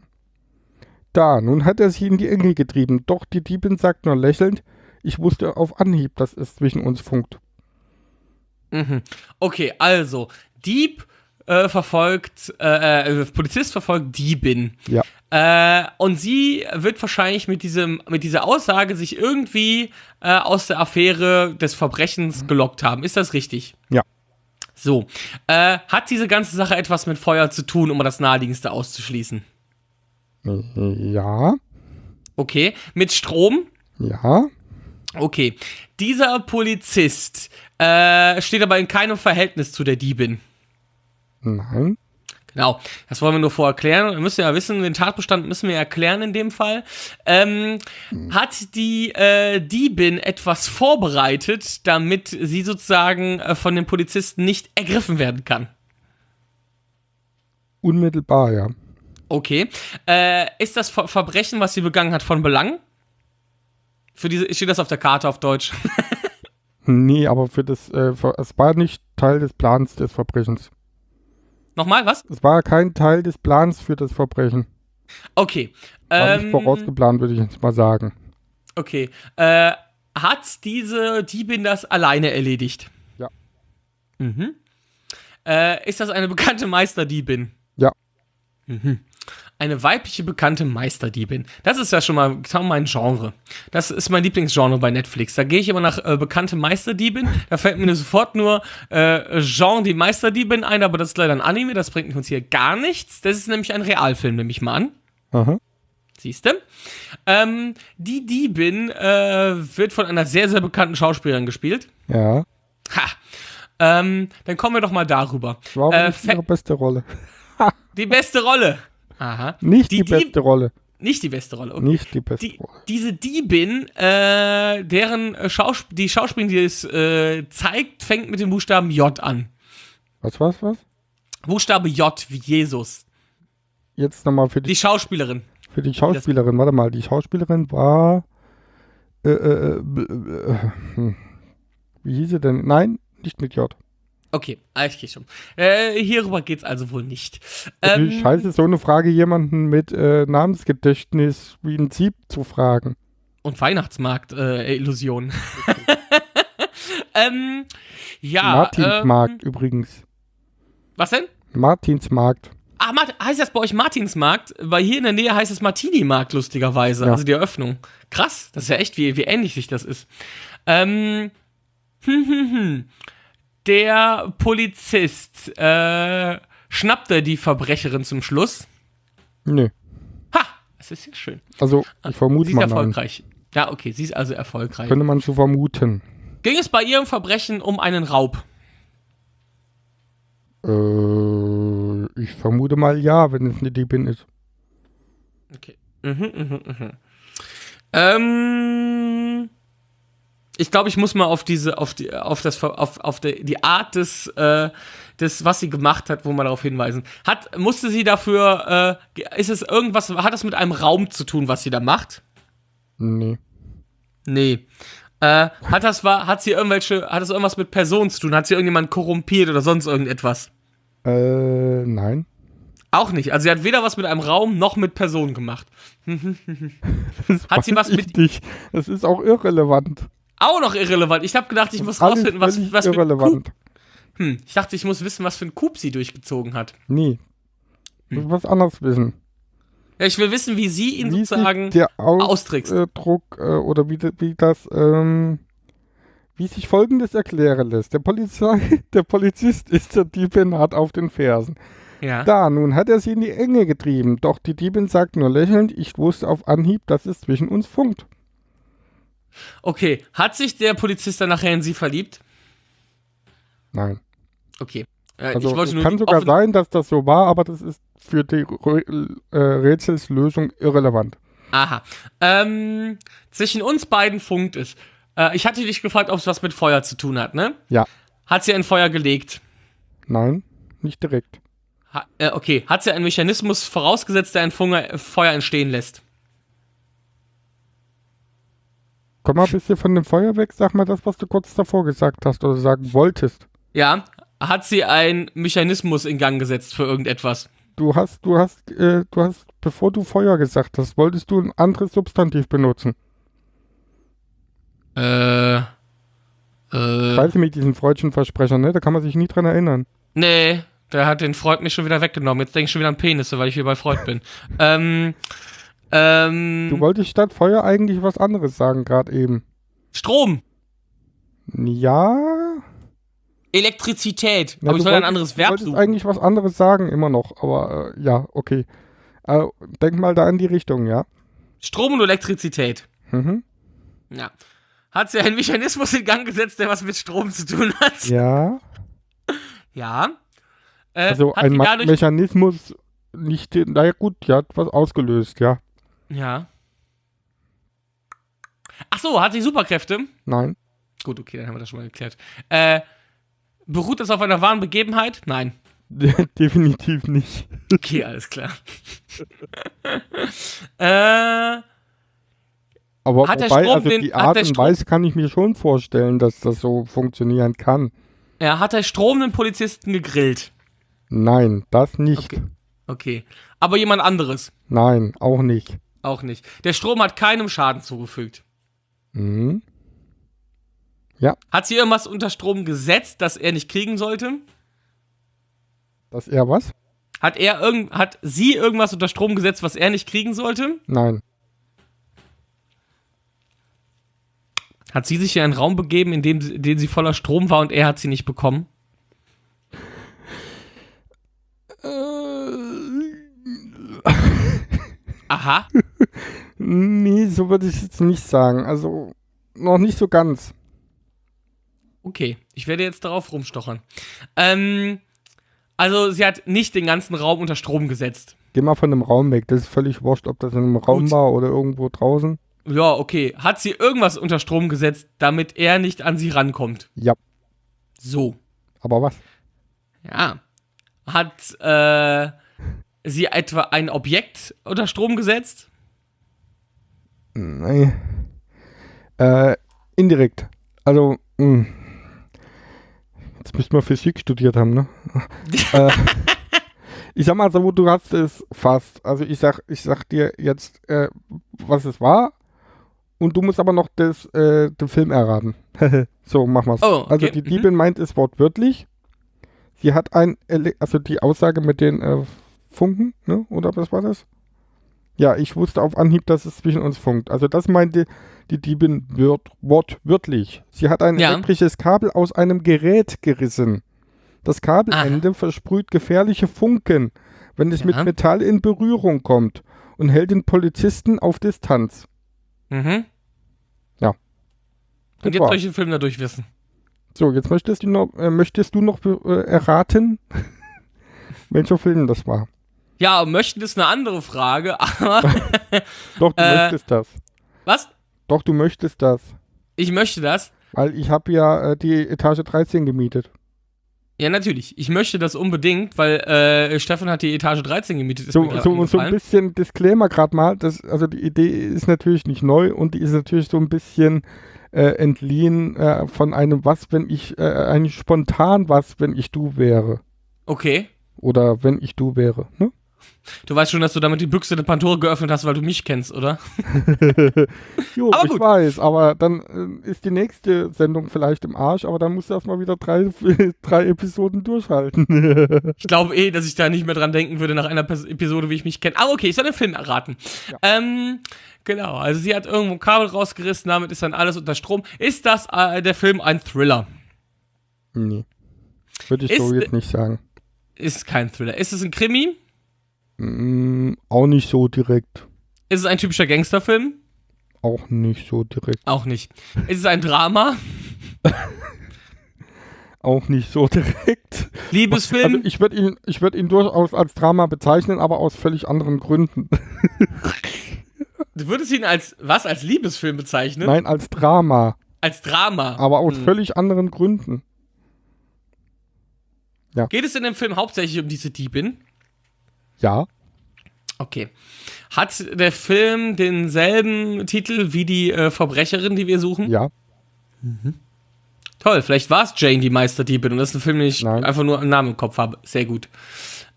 Da, nun hat er sich in die Enge getrieben, doch die Diebin sagt nur lächelnd, ich wusste auf Anhieb, dass es zwischen uns funkt. Mhm. Okay, also Dieb äh, verfolgt, äh, äh, Polizist verfolgt Diebin. Ja. Äh, und sie wird wahrscheinlich mit diesem, mit dieser Aussage sich irgendwie äh, aus der Affäre des Verbrechens gelockt haben. Ist das richtig? Ja. So. Äh, hat diese ganze Sache etwas mit Feuer zu tun, um das naheliegendste auszuschließen? Ja, Okay. Mit Strom? ja, Okay. Dieser Polizist äh, steht aber in keinem Verhältnis zu der Diebin. nein, Genau, das wollen wir nur vorerklären. Wir müssen ja wissen, den Tatbestand müssen wir erklären in dem Fall. Ähm, hat die äh, Diebin etwas vorbereitet, damit sie sozusagen äh, von den Polizisten nicht ergriffen werden kann? unmittelbar, ja. Okay. Äh, ist das Ver Verbrechen, was sie begangen hat, von Belang? Für diese, steht das auf der Karte auf Deutsch? Nee, aber für das, äh, ver- es war nicht Teil des Plans des Verbrechens. Nochmal, was? Es war kein Teil des Plans für das Verbrechen. Okay. War nicht Ähm, vorausgeplant, würde ich jetzt mal sagen. Okay. Äh, hat diese Diebin das alleine erledigt? Ja. Mhm. Äh, ist das eine bekannte Meisterdiebin? Ja. Mhm. Eine weibliche bekannte Meisterdiebin. Das ist ja schon mal sagen wir mal ein Genre. Das ist mein Lieblingsgenre bei Netflix. Da gehe ich immer nach äh, bekannte Meisterdiebin. Da fällt mir sofort nur äh, Jean die Meisterdiebin ein, aber das ist leider ein Anime. Das bringt uns hier gar nichts. Das ist nämlich ein Realfilm, nehme ich mal an. Aha. Siehste? Ähm, die Diebin äh, wird von einer sehr, sehr bekannten Schauspielerin gespielt. Ja. Ha! Ähm, dann kommen wir doch mal darüber. War aber Äh, Fe- ihre beste Rolle. Die beste Rolle. Aha. Nicht die, Die beste Rolle. Nicht die beste Rolle. Okay. Nicht die beste Die, Rolle. diese Diebin, äh, deren äh, Schaus die Schauspielerin, die es äh, zeigt, fängt mit dem Buchstaben J an. Was, was, was? Buchstabe J wie Jesus. Jetzt nochmal für die, Die Schauspielerin. für die Schauspielerin. Warte mal, die Schauspielerin war. Äh, äh, äh, äh, hm. wie hieß sie denn? Nein, nicht mit J. Okay, ah, ich gehe schon. Äh, hierüber geht's also wohl nicht. Ähm, scheiße, so eine Frage jemanden mit äh, Namensgedächtnis wie ein Sieb zu fragen. Und Weihnachtsmarkt-Illusion. ähm, ja. Martinsmarkt Ähm, übrigens. was denn? Martinsmarkt. Ah, Mart heißt das bei euch Martinsmarkt? Weil hier in der Nähe heißt es Martini-Markt, lustigerweise. Ja. Also die Eröffnung. Krass, das ist ja echt, wie, wie ähnlich sich das ist. Ähm, hm, hm, hm. Der Polizist äh, schnappte die Verbrecherin zum Schluss. Nö. Ha, das ist ja schön. Also, ich vermute Sie ist erfolgreich. Ja, okay, sie ist also erfolgreich. Könnte man so vermuten. Ging es bei ihrem Verbrechen um einen Raub? Äh, ich vermute mal ja, wenn es eine Diebin ist. Okay. Mhm, mhm, mhm. Ähm, ich glaube, ich muss mal auf diese, auf die, auf das, auf, auf die, die Art des, äh, des, was sie gemacht hat, wo man darauf hinweisen. Hat, musste sie dafür, äh, ist es irgendwas, hat es mit einem Raum zu tun, was sie da macht? Nee. Nee. Äh, hat das, war, hat sie irgendwelche, hat das irgendwas mit Personen zu tun? Hat sie irgendjemand korrumpiert oder sonst irgendetwas? Äh, nein. Auch nicht. Also sie hat weder was mit einem Raum noch mit Personen gemacht. Das Hat sie was mit- Nicht. Das ist auch irrelevant. Auch noch irrelevant. Ich habe gedacht, ich muss rausfinden, was, was irrelevant. Hm, ich dachte, ich muss wissen, was für ein Coup sie durchgezogen hat. Nee. Ich Hm. muss was anderes wissen. Ja, ich will wissen, wie sie ihn wie sozusagen der austrickst. Ausdruck äh, oder wie, wie das, ähm, wie sich folgendes erklären lässt. Der, Polizei, der Polizist ist der Diebin hart auf den Fersen. Ja. Da, nun hat er sie in die Enge getrieben, doch die Diebin sagt nur lächelnd, ich wusste auf Anhieb, dass es zwischen uns funkt. Okay, hat sich der Polizist dann nachher in sie verliebt? Nein. Okay. Äh, Also ich wollte es kann sogar sein, dass das so war, aber das ist für die äh, Rätselslösung irrelevant. Aha. Ähm, zwischen uns beiden funkt es. Äh, ich hatte dich gefragt, ob es was mit Feuer zu tun hat, ne? Ja. Hat sie ein Feuer gelegt? Nein, nicht direkt. Ha äh, okay. Hat sie einen Mechanismus vorausgesetzt, der ein Funger Feuer entstehen lässt? Komm mal ein bisschen von dem Feuer weg, sag mal das, was du kurz davor gesagt hast oder sagen wolltest. Ja. Hat sie einen Mechanismus in Gang gesetzt für irgendetwas? Du hast, du hast, äh, du hast, bevor du Feuer gesagt hast, wolltest du ein anderes Substantiv benutzen. Äh. Äh. Weißt du, mit diesen freudschen Versprechern, ne? Da kann man sich nie dran erinnern. Nee, der hat den Freud mich schon wieder weggenommen. Jetzt denke ich schon wieder an Penisse, weil ich wieder bei Freud bin. ähm. Ähm. Du wolltest statt Feuer eigentlich was anderes sagen, gerade eben. Strom. Ja. Elektrizität. ja Aber ich soll ein anderes du Verb wolltest suchen. eigentlich was anderes sagen, immer noch. Aber äh, ja, okay. Äh, denk mal da in die Richtung, ja. Strom und Elektrizität. Mhm. Ja. Hat sie einen Mechanismus in Gang gesetzt, der was mit Strom zu tun hat? Ja. Ja. Äh, Also ein Ma Mechanismus nicht, naja gut, die hat was ausgelöst, ja. Ja. Ach so, hat sie Superkräfte? Nein. Gut, okay, dann haben wir das schon mal geklärt. Äh, beruht das auf einer wahren Begebenheit? Nein. Definitiv nicht. Okay, alles klar. äh, Aber Hat der wobei, Strom also den- die Art und Strom- Weise kann ich mir schon vorstellen, dass das so funktionieren kann. er hat der stromenden Polizisten gegrillt. Nein, das nicht. Okay. Okay. Aber jemand anderes? Nein, auch nicht. Auch nicht. Der Strom hat keinem Schaden zugefügt. Mhm. Hat sie irgendwas unter Strom gesetzt, das er nicht kriegen sollte? Dass er was? Hat er irgend, hat sie irgendwas unter Strom gesetzt, was er nicht kriegen sollte? Nein. Hat sie sich in einen Raum begeben, in dem, in dem sie voller Strom war und er hat sie nicht bekommen? Aha. Nee, so würde ich jetzt nicht sagen. Also noch nicht so ganz. Okay, ich werde jetzt darauf rumstochern. Ähm, also sie hat nicht den ganzen Raum unter Strom gesetzt. Geh mal von dem Raum weg. Das ist völlig wurscht, ob das in einem Raum Gut. war oder irgendwo draußen. Ja, okay. Hat sie irgendwas unter Strom gesetzt, damit er nicht an sie rankommt? Ja. So. Aber was? Ja. Hat äh, sie etwa ein Objekt unter Strom gesetzt? Nee. Äh, indirekt. Also, mh. jetzt müsste man Physik studiert haben, ne? äh, ich sag mal so, du hast es fast. Also ich sag, ich sag dir jetzt, äh, was es war. Und du musst aber noch das, äh, den Film erraten. so, mach mal's. Oh, okay. Also die Mhm. Diebin meint es wortwörtlich. Sie hat ein, Ele also die Aussage mit den äh, Funken, ne? Oder was war das? Ja, ich wusste auf Anhieb, dass es zwischen uns funkt. Also das meinte die Diebin wört, wortwörtlich. Sie hat ein Ja. elektrisches Kabel aus einem Gerät gerissen. Das Kabelende versprüht gefährliche Funken, wenn es Ja. mit Metall in Berührung kommt und hält den Polizisten auf Distanz. Mhm. Das Und jetzt soll ich den Film dadurch wissen. So, jetzt möchtest du noch, äh, möchtest du noch äh, erraten, welcher Film das war. Ja, möchten ist eine andere Frage, aber Doch, du Äh. möchtest das. was? Doch, du möchtest das. Ich möchte das. Weil ich habe ja äh, die Etage 13 gemietet. Ja, natürlich. Ich möchte das unbedingt, weil äh, Stefan hat die Etage 13 gemietet. So, so, so ein bisschen Disclaimer gerade mal. Das, also die Idee ist natürlich nicht neu und die ist natürlich so ein bisschen äh, entliehen äh, von einem was, wenn ich, äh, eigentlich spontan was, wenn ich du wäre. Okay. Oder wenn ich du wäre. Ne? Du weißt schon, dass du damit die Büchse der Pandora geöffnet hast, weil du mich kennst, oder? Jo, Aber ich gut. weiß, aber dann äh, ist die nächste Sendung vielleicht im Arsch, aber dann musst du erstmal wieder drei, drei Episoden durchhalten. Ich glaube eh, dass ich da nicht mehr dran denken würde nach einer Pers- Episode, wie ich mich kenne. Aber okay, ich soll den Film erraten. Ähm, genau, also sie hat irgendwo ein Kabel rausgerissen, damit ist dann alles unter Strom. Ist das äh, der Film ein Thriller? nee. Würde ich Ist so jetzt nicht sagen. Ist kein Thriller. Ist es ein Krimi? Mm, auch nicht so direkt. Ist es ein typischer Gangsterfilm? Auch nicht so direkt. Auch nicht. Ist es ein Drama? Auch nicht so direkt. Liebesfilm? Also ich würde ihn, ich würd ihn durchaus als Drama bezeichnen, aber aus völlig anderen Gründen. du würdest ihn als was? Als Liebesfilm bezeichnen? Nein, als Drama, Als Drama. aber aus Hm. völlig anderen Gründen. Geht es in dem Film hauptsächlich um diese Diebin? Ja, Okay. Hat der Film denselben Titel wie die äh, Verbrecherin, die wir suchen? ja, Toll, vielleicht war es Jane, die Meisterdiebin, und das ist ein Film, den ich Nein. einfach nur einen Namen im Kopf habe. Sehr gut.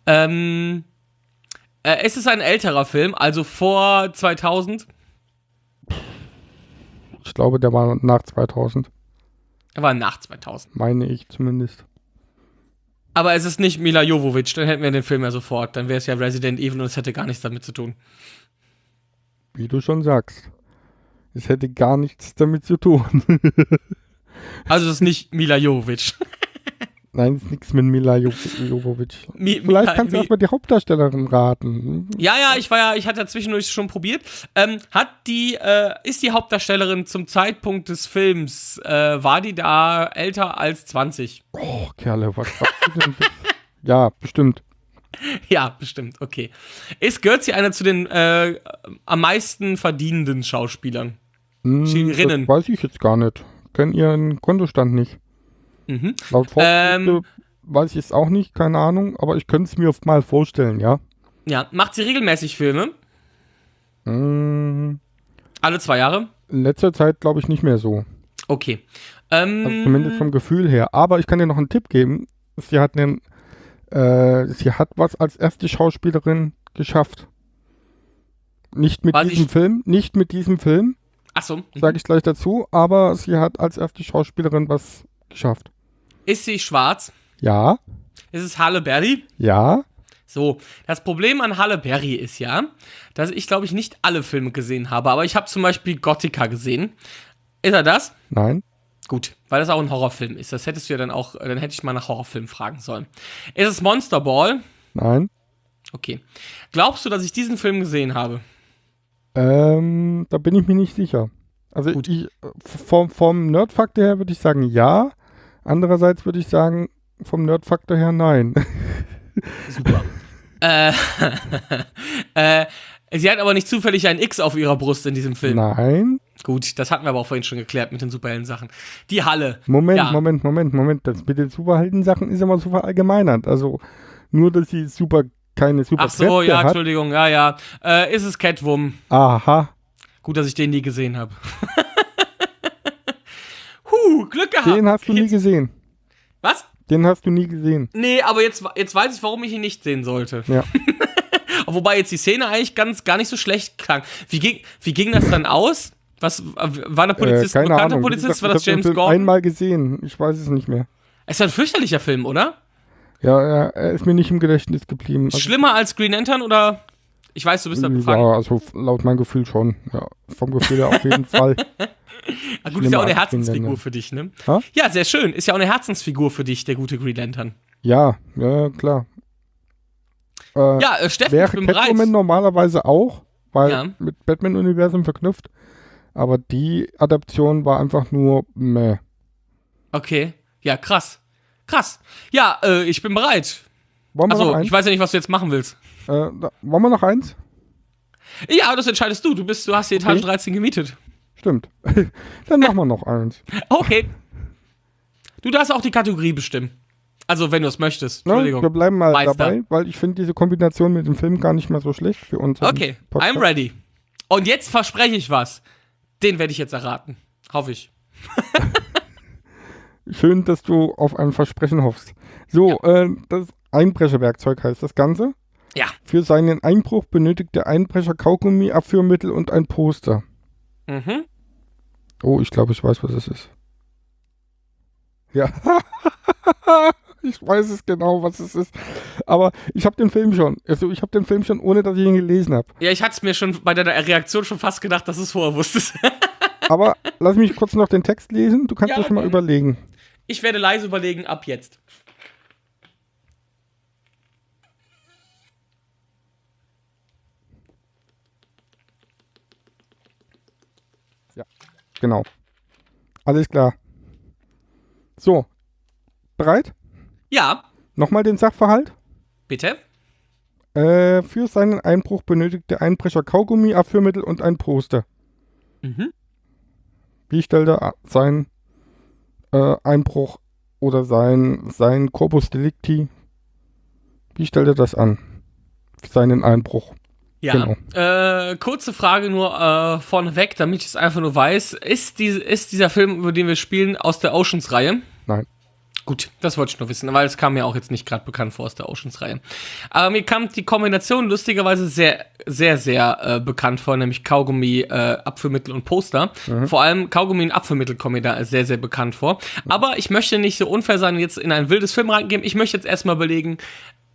Ähm, äh, es ist ein älterer Film, also vor 2000. ich glaube, der war nach 2000, Er war nach 2000. meine ich zumindest. Aber es ist nicht Mila Jovovich, dann hätten wir den Film ja sofort. Dann wäre es ja Resident Evil und es hätte gar nichts damit zu tun. Wie du schon sagst. Es hätte gar nichts damit zu tun. Also es ist nicht Mila Jovovich. Nein, ist nichts mit Mila Jo- Jovovich. Mi- Vielleicht kannst du erstmal die Hauptdarstellerin raten. Ja, ja, ich war ja, ich hatte ja zwischendurch schon probiert. Ähm, hat die, äh, ist die Hauptdarstellerin zum Zeitpunkt des Films, äh, war die da älter als 20? Oh, Kerle, was sagst du denn? ja, bestimmt. Ja, bestimmt, okay. Ist gehört sie einer zu den äh, am meisten verdienenden Schauspielern? Hm. Das weiß ich jetzt gar nicht. Kenn ihren Kontostand nicht. Mhm. Laut Ähm. Weiß ich es auch nicht, keine Ahnung, aber ich könnte es mir oft mal vorstellen, ja. Ja, macht sie regelmäßig Filme? Hm, Alle zwei Jahre? in letzter Zeit glaube ich nicht mehr so. Okay. Ähm, Also zumindest vom Gefühl her. Aber ich kann dir noch einen Tipp geben. Sie hat, einen, äh, sie hat was als erste Schauspielerin geschafft. Nicht mit diesem Film, nicht mit diesem Film, achso. sage ich gleich dazu, aber sie hat als erste Schauspielerin was geschafft. Ist sie schwarz? Ja, Ist es Halle Berry? ja, So, das Problem an Halle Berry ist ja, dass ich, glaube ich, nicht alle Filme gesehen habe, aber ich habe zum Beispiel Gothica gesehen. Ist er das? nein, Gut, weil das auch ein Horrorfilm ist. Das hättest du ja dann auch, äh, dann hätte ich mal nach Horrorfilmen fragen sollen. Ist es Monster Ball? nein. Okay. Glaubst du, dass ich diesen Film gesehen habe? Ähm, da bin ich mir nicht sicher. Also Gut. ich, vom, vom Nerdfaktor her würde ich sagen ja. Andererseits würde ich sagen, vom Nerdfaktor her nein. Super. äh, äh, sie hat aber nicht zufällig ein X auf ihrer Brust in diesem Film. Nein. Gut, das hatten wir aber auch vorhin schon geklärt mit den Superhelden-Sachen. Die Halle. Moment, Ja. Moment, Moment, Moment. Das mit den Superhelden-Sachen ist immer so verallgemeinert. Also nur, dass sie super keine super Ach so, ja, hat. Entschuldigung, ja, ja. Äh, ist es Catwoman? Aha. Gut, dass ich den nie gesehen habe. huh, Glück gehabt. Den hast du nie Jetzt- gesehen. Was? Den hast du nie gesehen. Nee, aber jetzt, jetzt weiß ich, warum ich ihn nicht sehen sollte. Ja. Wobei jetzt die Szene eigentlich ganz gar nicht so schlecht klang. Wie ging, wie ging das dann aus? Was war der Polizist äh, ein keine bekannter Ahnung. Polizist? gesagt, war das James Gordon? einmal gesehen. Ich weiß es nicht mehr. Es ist ein fürchterlicher Film, oder? Ja, er, er ist mir nicht im Gedächtnis geblieben. Also, Schlimmer als Green Lantern oder? Ich weiß, du bist da befangen. ja, also laut meinem Gefühl schon. Ja, vom Gefühl her auf jeden Fall. Ah, gut, ist ja auch eine Herzensfigur für dich, ne? Ha? Ja, sehr schön. Ist ja auch eine Herzensfigur für dich, der gute Green Lantern. Ja, ja, klar. Äh, Ja, äh, Steffen, ich wäre bin bereit. Catwoman normalerweise auch, weil Ja. mit Batman-Universum verknüpft. Aber die Adaption war einfach nur meh. Okay. Ja, krass. Krass. Ja, äh, ich bin bereit. Wollen Also, ich weiß ja nicht, was du jetzt machen willst. Äh, da, wollen wir noch eins? Ja, das entscheidest du. Du bist, du hast die Etage Okay. 13 gemietet. Stimmt. Dann machen wir noch eins. Okay. Du darfst auch die Kategorie bestimmen. Also, wenn du es möchtest. Ne? Entschuldigung. Wir bleiben mal Meister. dabei, weil ich finde diese Kombination mit dem Film gar nicht mal so schlecht für uns. Okay, I'm ready. Und jetzt verspreche ich was. Den werde ich jetzt erraten. Hoffe ich. Schön, dass du auf ein Versprechen hoffst. So, äh, das Einbrecherwerkzeug heißt das Ganze. Ja. Für seinen Einbruch benötigt der Einbrecher Kaugummi, Abführmittel und ein Poster. Mhm. Oh, ich glaube, ich weiß, was es ist. Ja. ich weiß es genau, was es ist. Aber ich habe den Film schon. Also ich habe den Film schon, ohne dass ich ihn gelesen habe. Ja, ich hatte es mir schon bei deiner Reaktion schon fast gedacht, dass du es vorher wusstest. Aber lass mich kurz noch den Text lesen. Du kannst Ja, schon mal überlegen. Ich werde leise überlegen, ab jetzt. Genau. Alles klar. So. Bereit? Ja, Nochmal den Sachverhalt. bitte. Äh, für seinen Einbruch benötigt der Einbrecher Kaugummi, Abführmittel und ein Poster. Mhm. Wie stellt er seinen äh, Einbruch oder sein, sein Corpus Delicti, wie stellt er das an? Seinen Einbruch. Ja, Genau. äh, kurze Frage nur äh, vorneweg, damit ich es einfach nur weiß. Ist, die, ist dieser Film, über den wir spielen, aus der Oceans-Reihe? Nein. Gut, das wollte ich nur wissen, weil es kam mir auch jetzt nicht gerade bekannt vor aus der Oceans-Reihe. Aber mir kam die Kombination lustigerweise sehr, sehr, sehr äh, bekannt vor, nämlich Kaugummi, äh, Abführmittel und Poster. Vor allem Kaugummi und Abführmittel kommen mir da sehr, sehr bekannt vor. Aber ich möchte nicht so unfair sein und jetzt in ein wildes Film reingehen. Ich möchte jetzt erstmal überlegen,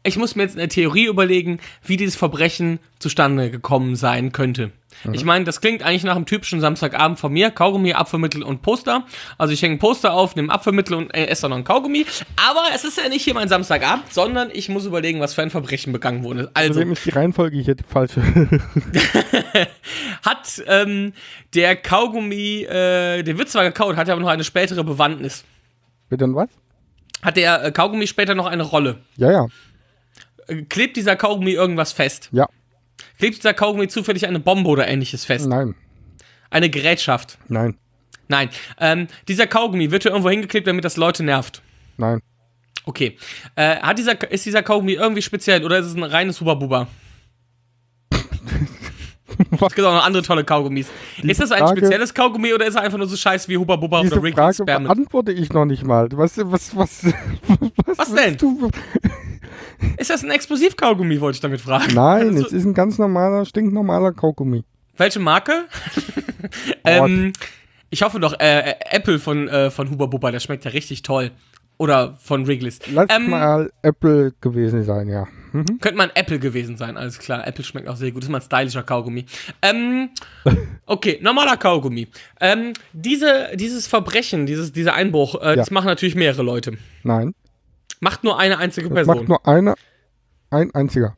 ich muss mir jetzt eine Theorie überlegen, wie dieses Verbrechen zustande gekommen sein könnte. Ich meine, das klingt eigentlich nach einem typischen Samstagabend von mir. Kaugummi, Apfelmittel und Poster. Also ich hänge ein Poster auf, nehme Apfelmittel und äh, esse dann noch ein Kaugummi. Aber es ist ja nicht hier mein Samstagabend, sondern ich muss überlegen, was für ein Verbrechen begangen wurde. Also, Außerdem ist die Reihenfolge hier die falsche. hat ähm, der Kaugummi, äh, der wird zwar gekaut, hat aber noch eine spätere Bewandtnis. Bitte und was? Hat der äh, Kaugummi später noch eine Rolle? Ja, ja. Äh, Klebt dieser Kaugummi irgendwas fest? Ja. Klebt dieser Kaugummi zufällig eine Bombe oder ähnliches fest? Nein. Eine Gerätschaft? Nein. Nein. Ähm, dieser Kaugummi wird hier irgendwo hingeklebt, damit das Leute nervt. Nein. Okay. Äh, hat dieser, ist dieser Kaugummi irgendwie speziell oder ist es ein reines Huba-Buba? Es gibt auch noch andere tolle Kaugummis. ist das ein Frage- spezielles Kaugummi oder ist er einfach nur so scheiße wie Huba-Buba Diese oder Wrigley Frage Spearmint? beantworte ich noch nicht mal. Was, was, was, was, Was denn? Du? Ist das ein Explosiv-Kaugummi, wollte ich damit fragen. Nein, Also, es ist ein ganz normaler, stinknormaler Kaugummi. welche Marke? ähm, ich hoffe doch, äh, Apple von, äh, von Huba Buba, der schmeckt ja richtig toll. Oder von Wrigley's. Lass Ähm, mal Apple gewesen sein, ja. Mhm. Könnte man Apple gewesen sein, alles klar. Apple schmeckt auch sehr gut. Ist mal ein stylischer Kaugummi. Ähm, okay, normaler Kaugummi. Ähm, diese, dieses Verbrechen, dieses, dieser Einbruch, äh, das machen natürlich mehrere Leute. Nein. Macht nur eine einzige Das Person. macht nur einer, ein einziger.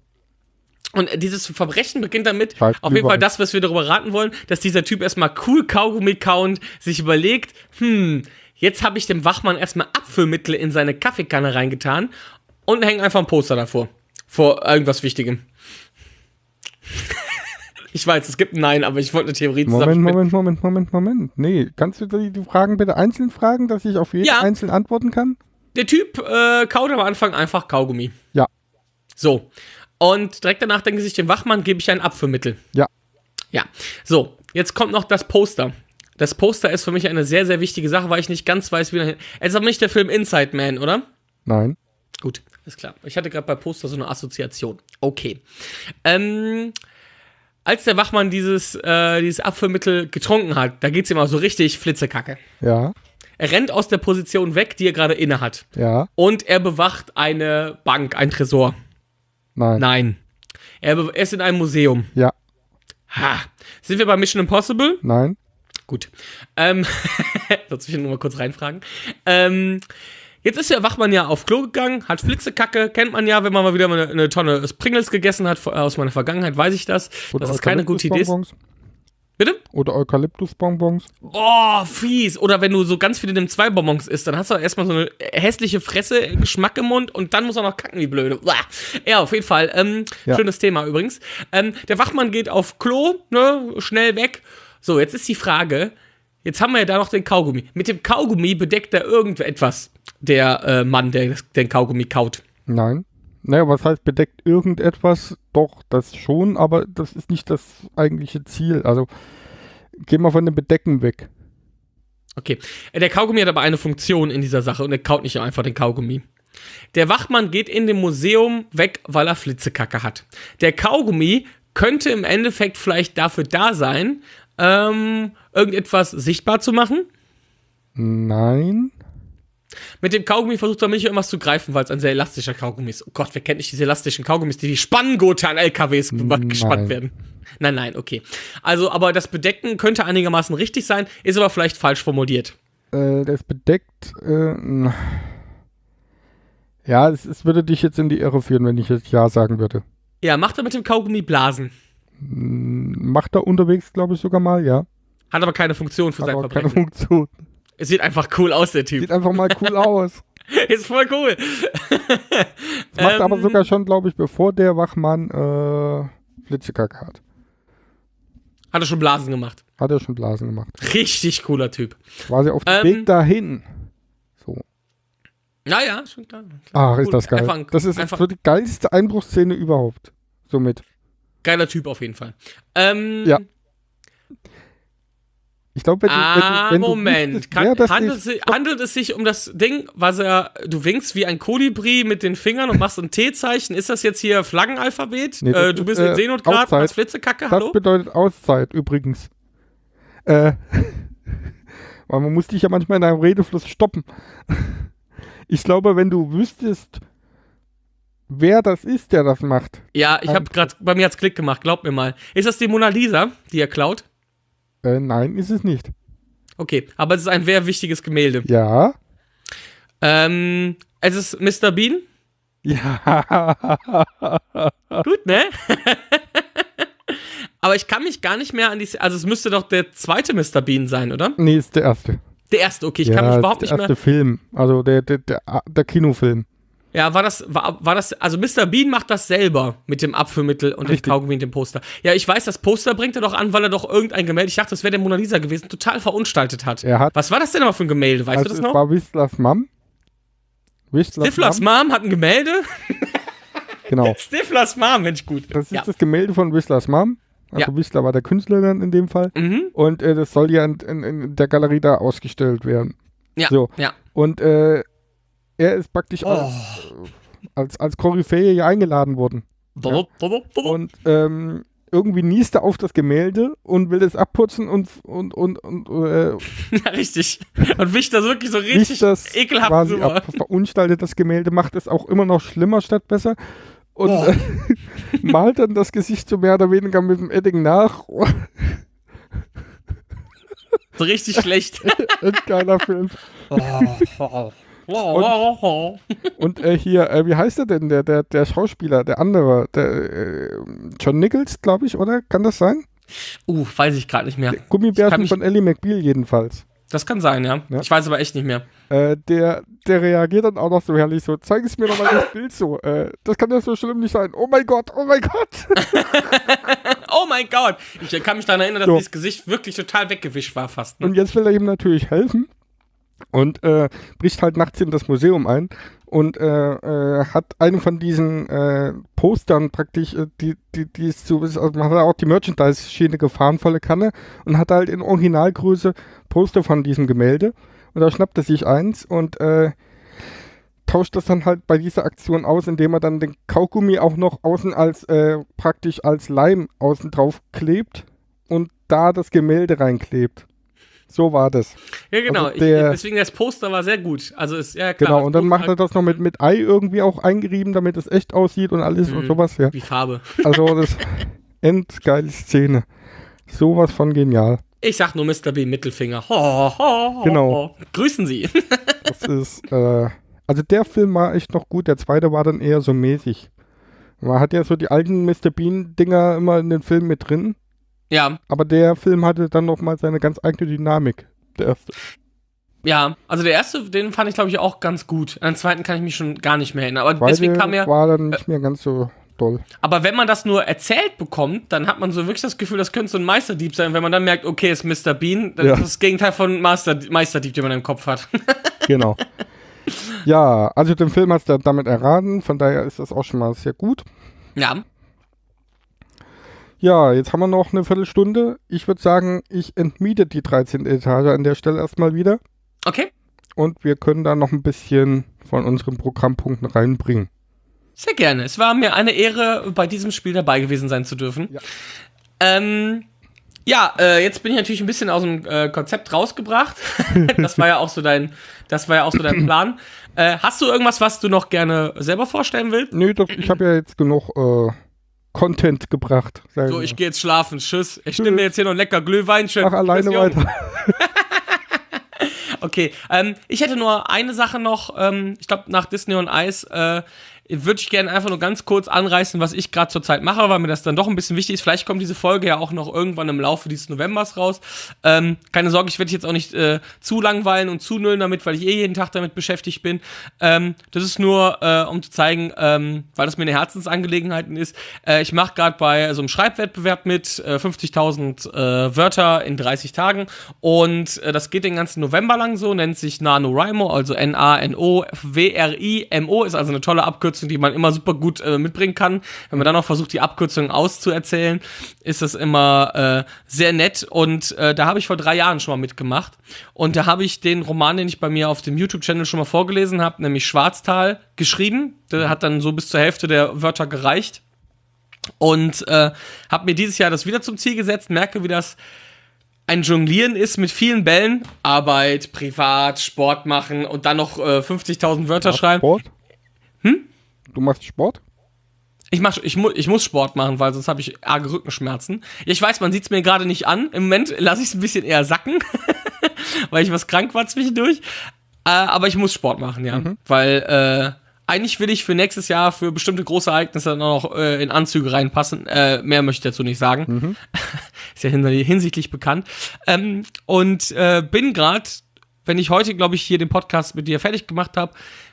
Und dieses Verbrechen beginnt damit, Falsch, auf jeden Fall das, was wir darüber raten wollen, dass dieser Typ erstmal cool Kaugummi count, sich überlegt, hm, jetzt habe ich dem Wachmann erstmal Abfüllmittel in seine Kaffeekanne reingetan und hängt einfach ein Poster davor. Vor irgendwas Wichtigem. ich weiß, es gibt ein Nein, aber ich wollte eine Theorie Moment. Moment, Moment, Moment, Moment. Nee, kannst du die, Fragen bitte einzeln fragen, dass ich auf jede Ja. einzeln antworten kann? Der Typ äh, kaut am Anfang einfach Kaugummi. Ja. So. Und direkt danach denken sich dem Wachmann, gebe ich ein Abführmittel. Ja. Ja, so, jetzt kommt noch das Poster. Das Poster ist für mich eine sehr, sehr wichtige Sache, weil ich nicht ganz weiß, wie dahin. Es ist aber nicht der Film Inside Man, oder? Nein. Gut, ist klar. Ich hatte gerade bei Poster so eine Assoziation. Okay. Ähm, als der Wachmann dieses, äh, dieses Abführmittel getrunken hat, da geht's ihm auch so richtig flitzekacke. Ja. Er rennt aus der Position weg, die er gerade inne hat. Ja. Und er bewacht eine Bank, ein Tresor. Nein. Nein. Er, ist in einem Museum. Ja. Ha. Sind wir bei Mission Impossible? Nein. Gut. Ähm, will ich nur mal kurz reinfragen. Ähm, jetzt ist der Wachmann ja auf Klo gegangen, hat Flitzekacke, kennt man ja, wenn man mal wieder eine, eine Tonne Pringles gegessen hat, aus meiner Vergangenheit weiß ich das. Oder dass das keine gute Idee ist. Bitte? Oder Eukalyptusbonbons. Boah, fies. Oder wenn du so ganz viele nimm zwei Bonbons isst, dann hast du erstmal so eine hässliche Fresse, Geschmack im Mund und dann muss er noch kacken, wie blöde. Uah. Ja, auf jeden Fall. Ähm, Ja. Schönes Thema übrigens. Ähm, der Wachmann geht auf Klo, ne, schnell weg. So, jetzt ist die Frage, jetzt haben wir ja da noch den Kaugummi. Mit dem Kaugummi bedeckt er irgendetwas, der äh, Mann, der den Kaugummi kaut. Nein. Naja, was heißt bedeckt irgendetwas? Doch, das schon, aber das ist nicht das eigentliche Ziel. Also gehen wir von dem Bedecken weg. Okay. Äh, Der Kaugummi hat aber eine Funktion in dieser Sache und er kaut nicht einfach den Kaugummi. Der Wachmann geht in dem Museum weg, weil er Flitzekacke hat. Der Kaugummi könnte im Endeffekt vielleicht dafür da sein, ähm, irgendetwas sichtbar zu machen. Nein. Mit dem Kaugummi versucht er mich irgendwas zu greifen, weil es ein sehr elastischer Kaugummi ist. Oh Gott, wer kennt nicht diese elastischen Kaugummis, die wie Spanngurte an LKWs Nein. gespannt werden? Nein, nein, okay. Also, aber das Bedecken könnte einigermaßen richtig sein, ist aber vielleicht falsch formuliert. Äh, der ist bedeckt. Äh, ja, es, es würde dich jetzt in die Irre führen, wenn ich jetzt Ja sagen würde. Ja, macht er mit dem Kaugummi Blasen. Macht er unterwegs, glaube ich, sogar mal, ja. Hat aber keine Funktion für Hat sein aber keine Verbrechen. Funktion. Es sieht einfach cool aus, der Typ. Sieht einfach mal cool aus. Ist voll cool. Das macht Ähm, aber sogar schon, glaube ich, bevor der Wachmann äh, Flitzekacke hat. Hat er schon Blasen gemacht. Hat er schon Blasen gemacht. Richtig cooler Typ. Quasi auf dem Ähm, Weg dahin. So. Naja, schon klar. Ach, Cool. ist das geil. Einfach ein- das ist einfach- so die geilste Einbruchsszene überhaupt. Somit. Geiler Typ auf jeden Fall. Ähm, Ja. Ich glaube, wenn, du- Ah, wenn wenn Moment. du wüsstest, Kann, das handelt, es, handelt es sich um das Ding, was er. Du winkst wie ein Kolibri mit den Fingern und machst ein T-Zeichen. Ist das jetzt hier Flaggenalphabet? Nee, das äh, du ist, bist äh, in Seenotgrad Outside. als Flitzekacke, das hallo? bedeutet Auszeit übrigens. Äh, weil man muss dich ja manchmal in deinem Redefluss stoppen. Ich glaube, wenn du wüsstest, wer das ist, der das macht. Ja, ich habe gerade, bei mir hat's Klick gemacht, glaub mir mal. Ist das die Mona Lisa, die er klaut? Äh, nein, ist es nicht. Okay, aber es ist ein sehr wichtiges Gemälde. Ja. Ähm, es ist Mr. Bean. Ja. Gut, ne? aber ich kann mich gar nicht mehr an die. Also, es müsste doch der zweite Mr. Bean sein, oder? nee, ist der erste. Der erste, okay, ich ja, kann mich überhaupt der nicht mehr. erste Film. Also der, der, der, der Kinofilm. Ja, war das, war, war das, also Mr. Bean macht das selber mit dem Abführmittel und Richtig. dem Kaugummi und dem Poster. Ja, ich weiß, das Poster bringt er doch an, weil er doch irgendein Gemälde, ich dachte, das wäre der Mona Lisa gewesen, total verunstaltet hat. Er hat. Was war das denn aber für ein Gemälde, weißt also du das noch? war Whistlers Mom. Whistlers Stiflers Mom. Mom hat ein Gemälde? Genau. Stiflers Mom, Mensch, gut. Das ist ja. das Gemälde von Whistlers Mom. Also Ja. Whistler war der Künstler dann in dem Fall. Mhm. Und äh, das soll ja in, in, in der Galerie da ausgestellt werden. Ja, So. ja. Und äh, er ist praktisch Oh. als, als, als Koryphäe hier eingeladen worden. Und ähm, irgendwie niest er auf das Gemälde und will es abputzen und, und, und, und äh, Ja, richtig. Und wischt das wirklich so richtig das ekelhaft quasi drüber. ab, verunstaltet das Gemälde, macht es auch immer noch schlimmer statt besser und Oh. äh, malt dann das Gesicht so mehr oder weniger mit dem Edding nach. So richtig schlecht. Ein geiler Film. Und äh, hier, äh, wie heißt er denn, der, der, der Schauspieler, der andere, der äh, John Nichols, glaube ich, oder? Kann das sein? uh, weiß ich gerade nicht mehr. Kann Gummibärchen von Ellie McBeal jedenfalls. Das kann sein, ja. Ja. Ich weiß aber echt nicht mehr. Äh, der, der reagiert dann auch noch so herrlich so, zeig es mir nochmal das Bild so. Äh, das kann ja so schlimm nicht sein. Oh mein Gott, oh mein Gott. Oh mein Gott! Ich kann mich daran erinnern, dass So. dieses Gesicht wirklich total weggewischt war fast. Ne? Und jetzt will er ihm natürlich helfen und äh, bricht halt nachts in das Museum ein und äh, äh, hat eine von diesen äh, Postern praktisch, äh, die, die, die ist so, also man hat auch die Merchandise-Schiene gefahren, volle Kanne, und hat halt in Originalgröße Poster von diesem Gemälde. Und da schnappt er sich eins und äh, tauscht das dann halt bei dieser Aktion aus, indem er dann den Kaugummi auch noch außen als praktisch als Leim außen drauf klebt und da das Gemälde reinklebt. So war das. Ja, genau. Also der- ich, deswegen das Poster war sehr gut. Also ist ja klar. Genau, und dann macht er das noch mit, mit Ei irgendwie auch eingerieben, damit es echt aussieht und alles und Mhm. sowas, ja. Wie Farbe. Also das endgeile Szene. Sowas von genial. Ich sag nur Mr. B Mittelfinger. Ho, ho, ho, Genau. Grüßen Sie. Das ist, äh, also der Film war echt noch gut, der zweite war dann eher so mäßig. Man hat ja so die alten Mr. Bean-Dinger immer in den Filmen mit drin, ja, aber der Film hatte dann nochmal seine ganz eigene Dynamik. Der erste. ja. Also der erste, den fand ich glaube ich auch ganz gut. An den zweiten kann ich mich schon gar nicht mehr erinnern. Aber deswegen Zweite kam mir. war dann nicht mehr ganz so doll. Aber wenn man das nur erzählt bekommt, dann hat man so wirklich das Gefühl, das könnte so ein Meisterdieb sein. Wenn man dann merkt, okay, ist Mr. Bean, dann Ja. ist das das Gegenteil von Master, Meisterdieb, den man im Kopf hat. Genau. ja, also den Film hast du damit erraten, von daher ist das auch schon mal sehr gut. ja. Ja, jetzt haben wir noch eine Viertelstunde. Ich würde sagen, ich entmiete die 13. Etage an der Stelle erstmal wieder Okay. und wir können da noch ein bisschen von unseren Programmpunkten reinbringen. Sehr gerne. Es war mir eine Ehre, bei diesem Spiel dabei gewesen sein zu dürfen. Ja. Ähm, ja, äh, jetzt bin ich natürlich ein bisschen aus dem äh, Konzept rausgebracht. das war ja auch so dein, das war ja auch so dein Plan. Äh, hast du irgendwas, was du noch gerne selber vorstellen willst? Nö, doch, ich habe ja jetzt genug äh, Content gebracht. So, ich gehe jetzt schlafen. Tschüss. Ich nehme mir jetzt hier noch lecker Glühwein. Schön. Mach alleine weiter. Okay, ähm, ich hätte nur eine Sache noch. Ähm, ich glaube, nach Disney und Eis äh, würde ich gerne einfach nur ganz kurz anreißen, was ich gerade zurzeit mache, weil mir das dann doch ein bisschen wichtig ist. Vielleicht kommt diese Folge ja auch noch irgendwann im Laufe dieses Novembers raus. Ähm, keine Sorge, ich werde jetzt auch nicht äh, zu langweilen und zu nullen damit, weil ich eh jeden Tag damit beschäftigt bin. Ähm, das ist nur, äh, um zu zeigen, ähm, weil das mir eine Herzensangelegenheit ist. Äh, ich mache gerade bei so einem Schreibwettbewerb mit, äh, 50.000 äh, Wörter in 30 Tagen und äh, das geht den ganzen November lang so, nennt sich NaNoWriMo, also N-A-N-O-W-R-I-M-O, ist also eine tolle Abkürzung, die man immer super gut äh, mitbringen kann. Wenn man dann noch versucht, die Abkürzung auszuerzählen, ist das immer äh, sehr nett und äh, da habe ich vor drei Jahren schon mal mitgemacht und da habe ich den Roman, den ich bei mir auf dem YouTube-Channel schon mal vorgelesen habe, nämlich Schwarztal, geschrieben. Der hat dann so bis zur Hälfte der Wörter gereicht und äh, habe mir dieses Jahr das wieder zum Ziel gesetzt, merke, wie das ein Jonglieren ist mit vielen Bällen, Arbeit, Privat, Sport machen und dann noch äh, 50.000 Wörter schreiben. Sport? Hm? Du machst Sport? Ich, mach, ich, mu ich muss Sport machen, weil sonst habe ich arge Rückenschmerzen. Ich weiß, man sieht es mir gerade nicht an. Im Moment lasse ich es ein bisschen eher sacken, weil ich was krank war zwischendurch. Äh, aber ich muss Sport machen, ja. Weil äh, eigentlich will ich für nächstes Jahr für bestimmte große Ereignisse dann noch äh, in Anzüge reinpassen. Äh, mehr möchte ich dazu nicht sagen. Ist ja hin- hinsichtlich bekannt. Ähm, und äh, bin gerade, wenn ich heute, glaube ich, hier den Podcast mit dir fertig gemacht habe,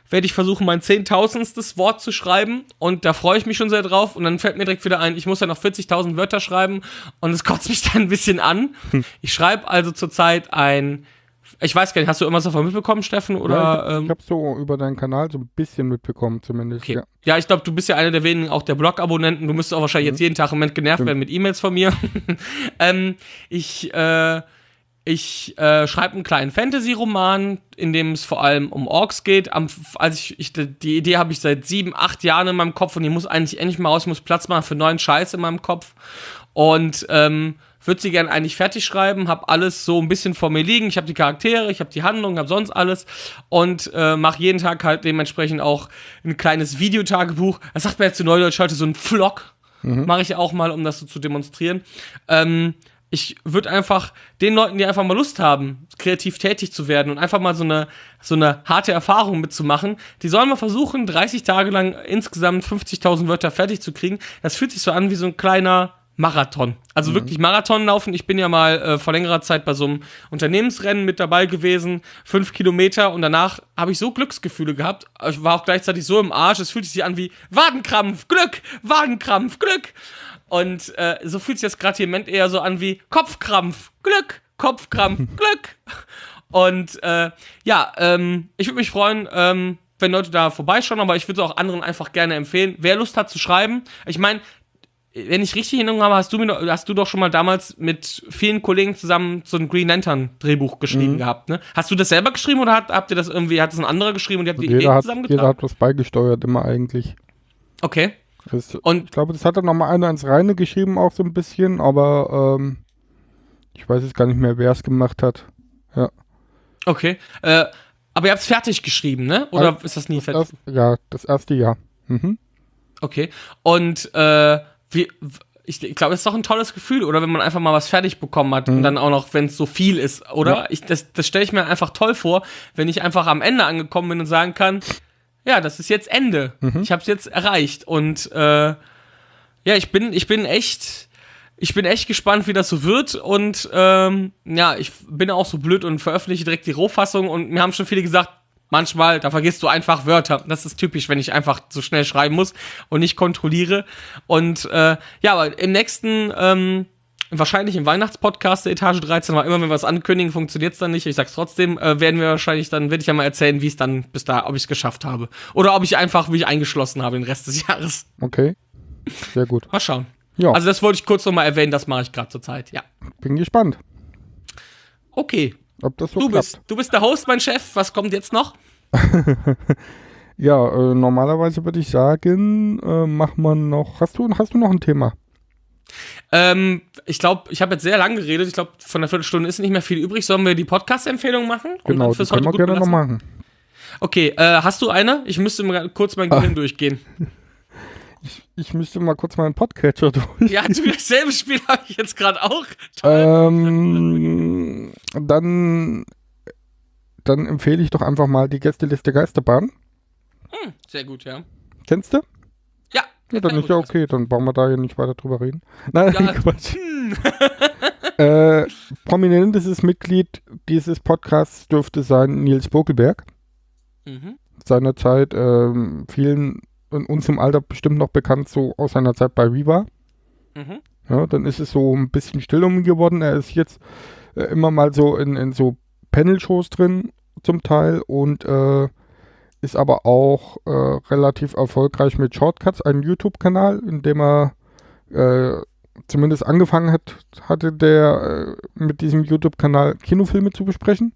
werde ich versuchen, mein zehntausendstes Wort zu schreiben. Und da freue ich mich schon sehr drauf. Und dann fällt mir direkt wieder ein, ich muss ja noch 40.000 Wörter schreiben. Und es kotzt mich dann ein bisschen an. Ich schreibe also zurzeit ein, ich weiß gar nicht, hast du irgendwas davon mitbekommen, Steffen? Oder, ja, ich ähm, habe so über deinen Kanal so ein bisschen mitbekommen, zumindest. Okay. Ja. Ja, ich glaube, du bist ja einer der wenigen auch der Blog-Abonnenten. Du müsstest auch wahrscheinlich jetzt jeden Tag im Moment genervt werden mit E-Mails von mir. ähm, ich äh, ich äh, schreibe einen kleinen Fantasy-Roman, in dem es vor allem um Orks geht. Am, als ich, ich, die Idee habe ich seit sieben, acht Jahren in meinem Kopf und die muss eigentlich endlich mal raus. Ich muss Platz machen für neuen Scheiß in meinem Kopf. Und ähm, würde sie gern eigentlich fertig schreiben, habe alles so ein bisschen vor mir liegen. Ich habe die Charaktere, ich habe die Handlung, habe sonst alles und äh, mache jeden Tag halt dementsprechend auch ein kleines Videotagebuch. Das sagt man jetzt zu Neudeutsch heute so ein Vlog. Mache ich auch mal, um das so zu demonstrieren. Ähm, ich würde einfach den Leuten, die einfach mal Lust haben, kreativ tätig zu werden und einfach mal so eine, so eine harte Erfahrung mitzumachen, die sollen mal versuchen, 30 Tage lang insgesamt 50.000 Wörter fertig zu kriegen. Das fühlt sich so an wie so ein kleiner Marathon. Also wirklich Marathon laufen. Ich bin ja mal äh, vor längerer Zeit bei so einem Unternehmensrennen mit dabei gewesen, fünf Kilometer und danach habe ich so Glücksgefühle gehabt. Ich war auch gleichzeitig so im Arsch, es fühlte sich an wie Wadenkrampf, Glück, Wadenkrampf, Glück. Und äh, so fühlt sich das gerade hier im Moment eher so an wie Kopfkrampf, Glück, Kopfkrampf, Glück. Und äh, ja, ähm, ich würde mich freuen, ähm, wenn Leute da vorbeischauen, aber ich würde es auch anderen einfach gerne empfehlen. Wer Lust hat zu schreiben, ich meine, wenn ich richtig in Erinnerung habe, hast du, mir, hast du doch schon mal damals mit vielen Kollegen zusammen so ein Green Lantern Drehbuch geschrieben gehabt, ne? Hast du das selber geschrieben oder hat, habt ihr das irgendwie, hat das ein anderer geschrieben und ihr habt die jeder, Ideen hat, zusammengetragen? jeder hat was beigesteuert, immer eigentlich. okay. Das, Und ich glaube, das hat dann nochmal einer ins Reine geschrieben, auch so ein bisschen, aber ähm, ich weiß jetzt gar nicht mehr, wer es gemacht hat. Okay. Äh, aber ihr habt es fertig geschrieben, ne? Oder Also, ist das nie fertig? Erst, ja, das erste Jahr. Mhm. Okay. Und äh, wie, ich, ich glaube, es ist doch ein tolles Gefühl, oder wenn man einfach mal was fertig bekommen hat und dann auch noch, wenn es so viel ist, oder? Ja. Ich, das das stelle ich mir einfach toll vor, wenn ich einfach am Ende angekommen bin und sagen kann, ja, das ist jetzt Ende. Ich habe es jetzt erreicht. Und äh, ja, ich bin, ich bin echt, ich bin echt gespannt, wie das so wird. Und ähm, ja, ich bin auch so blöd und veröffentliche direkt die Rohfassung. Und mir haben schon viele gesagt, manchmal, da vergisst du einfach Wörter. Das ist typisch, wenn ich einfach so schnell schreiben muss und nicht kontrolliere. Und äh, ja, aber im nächsten, ähm, wahrscheinlich im Weihnachtspodcast der Etage 13, aber immer wenn wir was ankündigen, funktioniert es dann nicht. Ich sag's trotzdem, äh, werden wir wahrscheinlich dann, werde ich ja mal erzählen, wie es dann bis da, ob ich es geschafft habe. Oder ob ich einfach mich eingeschlossen habe den Rest des Jahres. Okay. Sehr gut. Mal schauen. Ja, Also das wollte ich kurz nochmal erwähnen, das mache ich gerade zur Zeit. Ja. bin gespannt, Okay. ob das so Du klappt. bist, du bist der Host, mein Chef. Was kommt jetzt noch? Ja, äh, normalerweise würde ich sagen, äh, mach man noch. Hast du, hast du noch ein Thema? Ähm, ich glaube, ich habe jetzt sehr lang geredet. Ich glaube, von der Viertelstunde ist nicht mehr viel übrig. Sollen wir die Podcast-Empfehlung machen? Genau, das können wir gerne noch machen. Okay, äh, hast du eine? Ich müsste mal kurz mein Gehirn durchgehen. Ich müsste mal kurz meinen Podcatcher durch. Ja, du, dasselbe Spiel habe ich jetzt gerade auch. Äh. Ähm, dann, dann empfehle ich doch einfach mal die Gästeliste Geisterbahn. Hm, sehr gut, ja. Kennst du? Ja, dann ist ja gut okay, dann brauchen wir da ja nicht weiter drüber reden. Nein, Ja. Quatsch. Hm. äh, prominentestes Mitglied dieses Podcasts dürfte sein Nils Bokelberg. Mhm. Seinerzeit ähm, vielen in uns im Alter bestimmt noch bekannt, so aus seiner Zeit bei Viva. Mhm. Ja, dann ist es so ein bisschen still um ihn geworden. Er ist jetzt äh, immer mal so in, in so Panel-Shows drin, zum Teil, und äh, ist aber auch äh, relativ erfolgreich mit Shortcuts, einem YouTube-Kanal, in dem er äh, zumindest angefangen hat, hatte der äh, mit diesem YouTube-Kanal Kinofilme zu besprechen.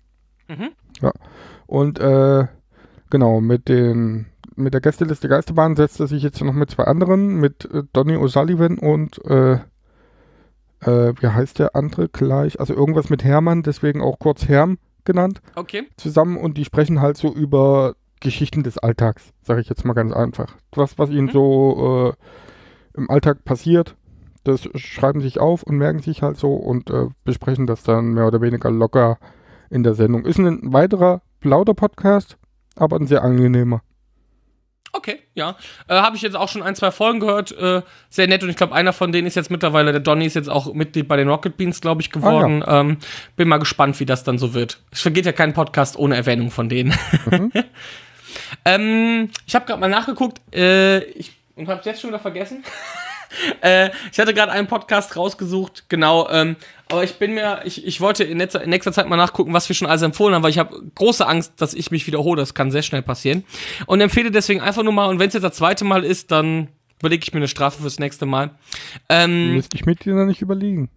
Mhm. Und äh, genau, mit den mit der Gästeliste Geisterbahn setzt er sich jetzt noch mit zwei anderen, mit äh, Donny O'Sullivan und äh, äh, wie heißt der andere gleich? Also irgendwas mit Hermann, deswegen auch kurz Herm genannt, Okay. zusammen und die sprechen halt so über Geschichten des Alltags, sage ich jetzt mal ganz einfach. Was, was ihnen Mhm. so äh, im Alltag passiert, das schreiben sich auf und merken sich halt so und äh, besprechen das dann mehr oder weniger locker in der Sendung. Ist ein weiterer lauter Podcast, aber ein sehr angenehmer. Okay, ja. Äh, Habe ich jetzt auch schon ein, zwei Folgen gehört. Äh, sehr nett. Und ich glaube, einer von denen ist jetzt mittlerweile, der Donny ist jetzt auch Mitglied bei den Rocket Beans, glaube ich, geworden. ähm, bin mal gespannt, wie das dann so wird. Es vergeht ja kein Podcast ohne Erwähnung von denen. Mhm. ähm, ich habe gerade mal nachgeguckt. Äh, ich, und habe jetzt schon wieder vergessen. äh, ich hatte gerade einen Podcast rausgesucht, genau. Ähm, aber ich bin mir, ich, ich wollte in nächster, in nächster Zeit mal nachgucken, was wir schon alles empfohlen haben, weil ich habe große Angst, dass ich mich wiederhole. Das kann sehr schnell passieren. Und empfehle deswegen einfach nur mal, und wenn es jetzt das zweite Mal ist, dann überlege ich mir eine Strafe fürs nächste Mal. Ähm, Müsste ich mit dir noch nicht überlegen.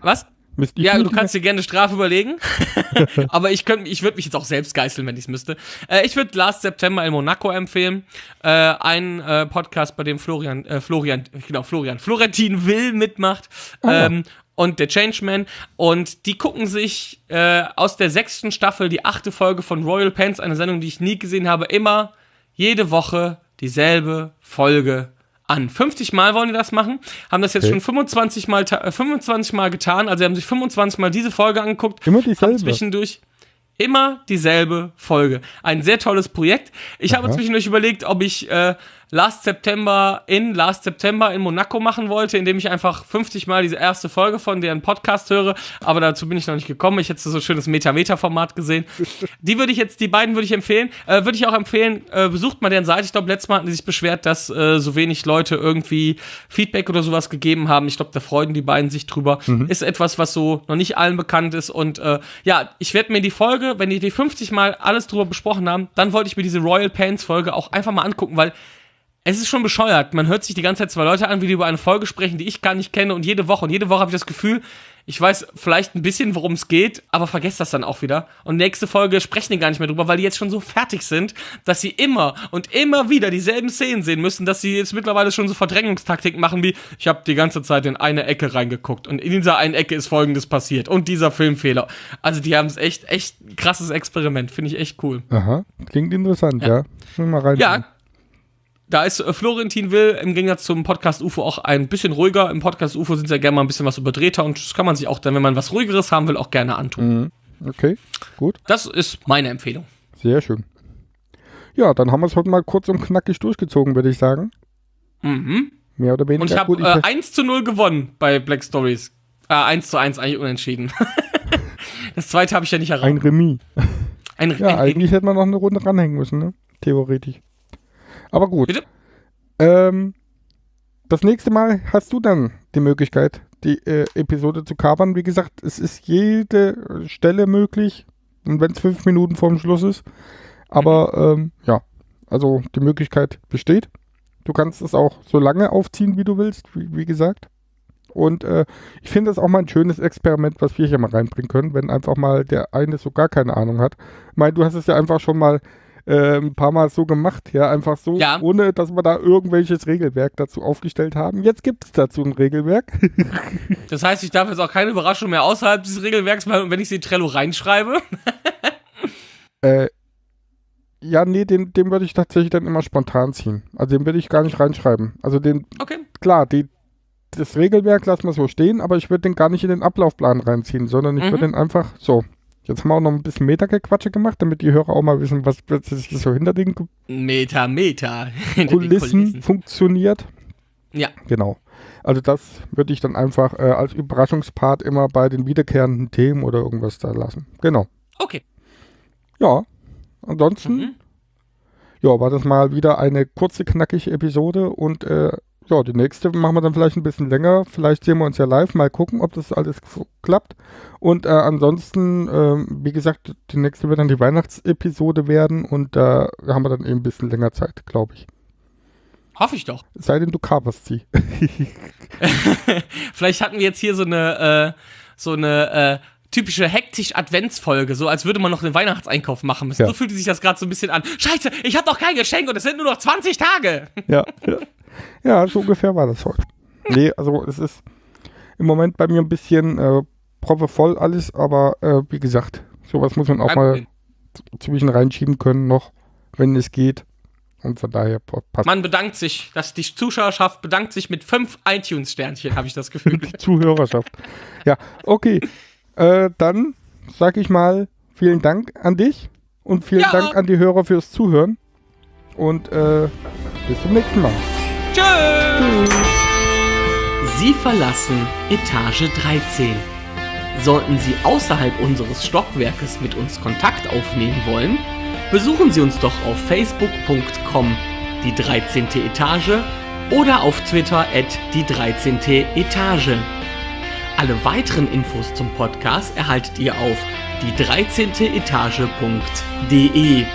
was? Ich Ja, du kannst dir gerne eine Strafe überlegen. Aber ich ich würde mich jetzt auch selbst geißeln, wenn ich es müsste. Äh, ich würde Last September in Monaco empfehlen. Äh, ein äh, Podcast, bei dem Florian, äh, Florian, genau, Florian, Florentin Will mitmacht. ja. Ähm, und der Changeman. Und die gucken sich äh, aus der sechsten Staffel die achte Folge von Royal Pants, eine Sendung, die ich nie gesehen habe, immer jede Woche dieselbe Folge an. 50 Mal wollen die das machen, haben das jetzt Okay. schon 25 Mal, ta- äh, 25 Mal getan, also sie haben sich 25 Mal diese Folge angeguckt, Immer dieselbe. zwischendurch immer dieselbe Folge. Ein sehr tolles Projekt. Ich habe Aha. zwischendurch überlegt, ob ich äh, Last September in Last September in Monaco machen wollte, indem ich einfach 50 Mal diese erste Folge von deren Podcast höre, aber dazu bin ich noch nicht gekommen. Ich hätte so ein schönes Meta-Meta-Format gesehen. Die würde ich jetzt, die beiden würde ich empfehlen. Äh, würde ich auch empfehlen, äh, besucht mal deren Seite. Ich glaube, letztes Mal hatten die sich beschwert, dass äh, so wenig Leute irgendwie Feedback oder sowas gegeben haben. Ich glaube, da freuen die beiden sich drüber. Ist etwas, was so noch nicht allen bekannt ist. Und äh, ja, ich werde mir die Folge, wenn die die 50 Mal alles drüber besprochen haben, dann wollte ich mir diese Royal Pants Folge auch einfach mal angucken, weil es ist schon bescheuert. Man hört sich die ganze Zeit zwei Leute an, wie die über eine Folge sprechen, die ich gar nicht kenne. Und jede Woche, und jede Woche habe ich das Gefühl, ich weiß vielleicht ein bisschen, worum es geht, aber vergesst das dann auch wieder. Und nächste Folge sprechen die gar nicht mehr drüber, weil die jetzt schon so fertig sind, dass sie immer und immer wieder dieselben Szenen sehen müssen, dass sie jetzt mittlerweile schon so Verdrängungstaktiken machen wie, ich habe die ganze Zeit in eine Ecke reingeguckt und in dieser einen Ecke ist folgendes passiert und dieser Filmfehler. Also die haben es echt, echt krasses Experiment, finde ich echt cool. Aha, klingt interessant, ja. Ja. Schon mal rein. Ja. Da ist äh, Florentin Will im Gegensatz zum Podcast UFO auch ein bisschen ruhiger. Im Podcast UFO sind sie ja gerne mal ein bisschen was überdrehter und das kann man sich auch dann, wenn man was ruhigeres haben will, auch gerne antun. Mhm. Okay, gut, Das ist meine Empfehlung. sehr schön. Ja, dann haben wir es heute mal kurz und knackig durchgezogen, würde ich sagen. Mhm. Mehr oder weniger. Und ich habe äh, 1 zu 0 gewonnen bei Black Stories. Äh, 1 zu 1 eigentlich unentschieden. das zweite habe ich ja nicht ein erraten. Remis. Ein, Ja, ein, eigentlich hätte man noch eine Runde ranhängen müssen, ne? Theoretisch. Aber gut. Bitte? Ähm, das nächste Mal hast du dann die Möglichkeit, die äh, Episode zu covern. Wie gesagt, es ist jede Stelle möglich. Und wenn es fünf Minuten vorm Schluss ist. Aber ähm, ja, also die Möglichkeit besteht. Du kannst es auch so lange aufziehen, wie du willst, wie, wie gesagt. Und äh, ich finde das auch mal ein schönes Experiment, was wir hier mal reinbringen können, wenn einfach mal der eine so gar keine Ahnung hat. Ich meine, du hast es ja einfach schon mal äh, ein paar Mal so gemacht, ja, einfach so, Ja. ohne dass wir da irgendwelches Regelwerk dazu aufgestellt haben. Jetzt gibt es dazu ein Regelwerk. Das heißt, ich darf jetzt auch keine Überraschung mehr außerhalb dieses Regelwerks machen, wenn ich sie in Trello reinschreibe. äh, ja, nee, den, den würde ich tatsächlich dann immer spontan ziehen. Also den würde ich gar nicht reinschreiben. Also den, Okay. klar, die, das Regelwerk lassen wir so stehen, aber ich würde den gar nicht in den Ablaufplan reinziehen, sondern ich Mhm. würde den einfach so. Jetzt haben wir auch noch ein bisschen Metagequatsche gemacht, damit die Hörer auch mal wissen, was plötzlich so hinter den Meter. Hinter den Kulissen, funktioniert. Ja. Genau. Also das würde ich dann einfach äh, als Überraschungspart immer bei den wiederkehrenden Themen oder irgendwas da lassen. Genau. Okay. Ja. Ansonsten, Mhm. ja, war das mal wieder eine kurze, knackige Episode und äh, ja, die nächste machen wir dann vielleicht ein bisschen länger. Vielleicht sehen wir uns ja live, mal gucken, ob das alles klappt. Und äh, ansonsten, ähm, wie gesagt, die nächste wird dann die Weihnachtsepisode werden und da haben wir dann eben ein bisschen länger Zeit, glaube ich. Hoffe ich doch. Sei denn, du kaperst sie. Vielleicht hatten wir jetzt hier so eine, äh, so eine äh, typische hektisch Adventsfolge, so als würde man noch den Weihnachtseinkauf machen müssen. Ja. So fühlt sich das gerade so ein bisschen an. Scheiße, ich habe noch kein Geschenk und es sind nur noch 20 Tage. ja, ja. Ja, so ungefähr war das heute. Nee, also es ist im Moment bei mir ein bisschen äh, proppevoll alles, aber äh, wie gesagt, sowas muss man auch mal zwischen reinschieben können noch, wenn es geht. Und von daher pa- passt Man bedankt sich, dass die Zuschauerschaft bedankt sich mit fünf iTunes-Sternchen, habe ich das Gefühl. die Zuhörerschaft. Ja, okay. Äh, dann sage ich mal vielen Dank an dich und vielen Ja. Dank an die Hörer fürs Zuhören. Und äh, bis zum nächsten Mal. Tschüss. Sie verlassen Etage 13. Sollten Sie außerhalb unseres Stockwerkes mit uns Kontakt aufnehmen wollen, besuchen Sie uns doch auf facebook.com die 13. Etage oder auf Twitter at die 13. Etage. Alle weiteren Infos zum Podcast erhaltet ihr auf die 13. Etage.de.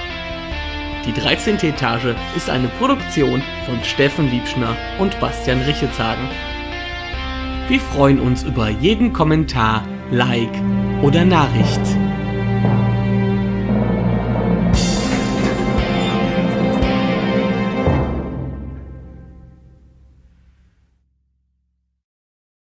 Die 13. Etage ist eine Produktion von Steffen Liebschner und Bastian Richetshagen. Wir freuen uns über jeden Kommentar, Like oder Nachricht.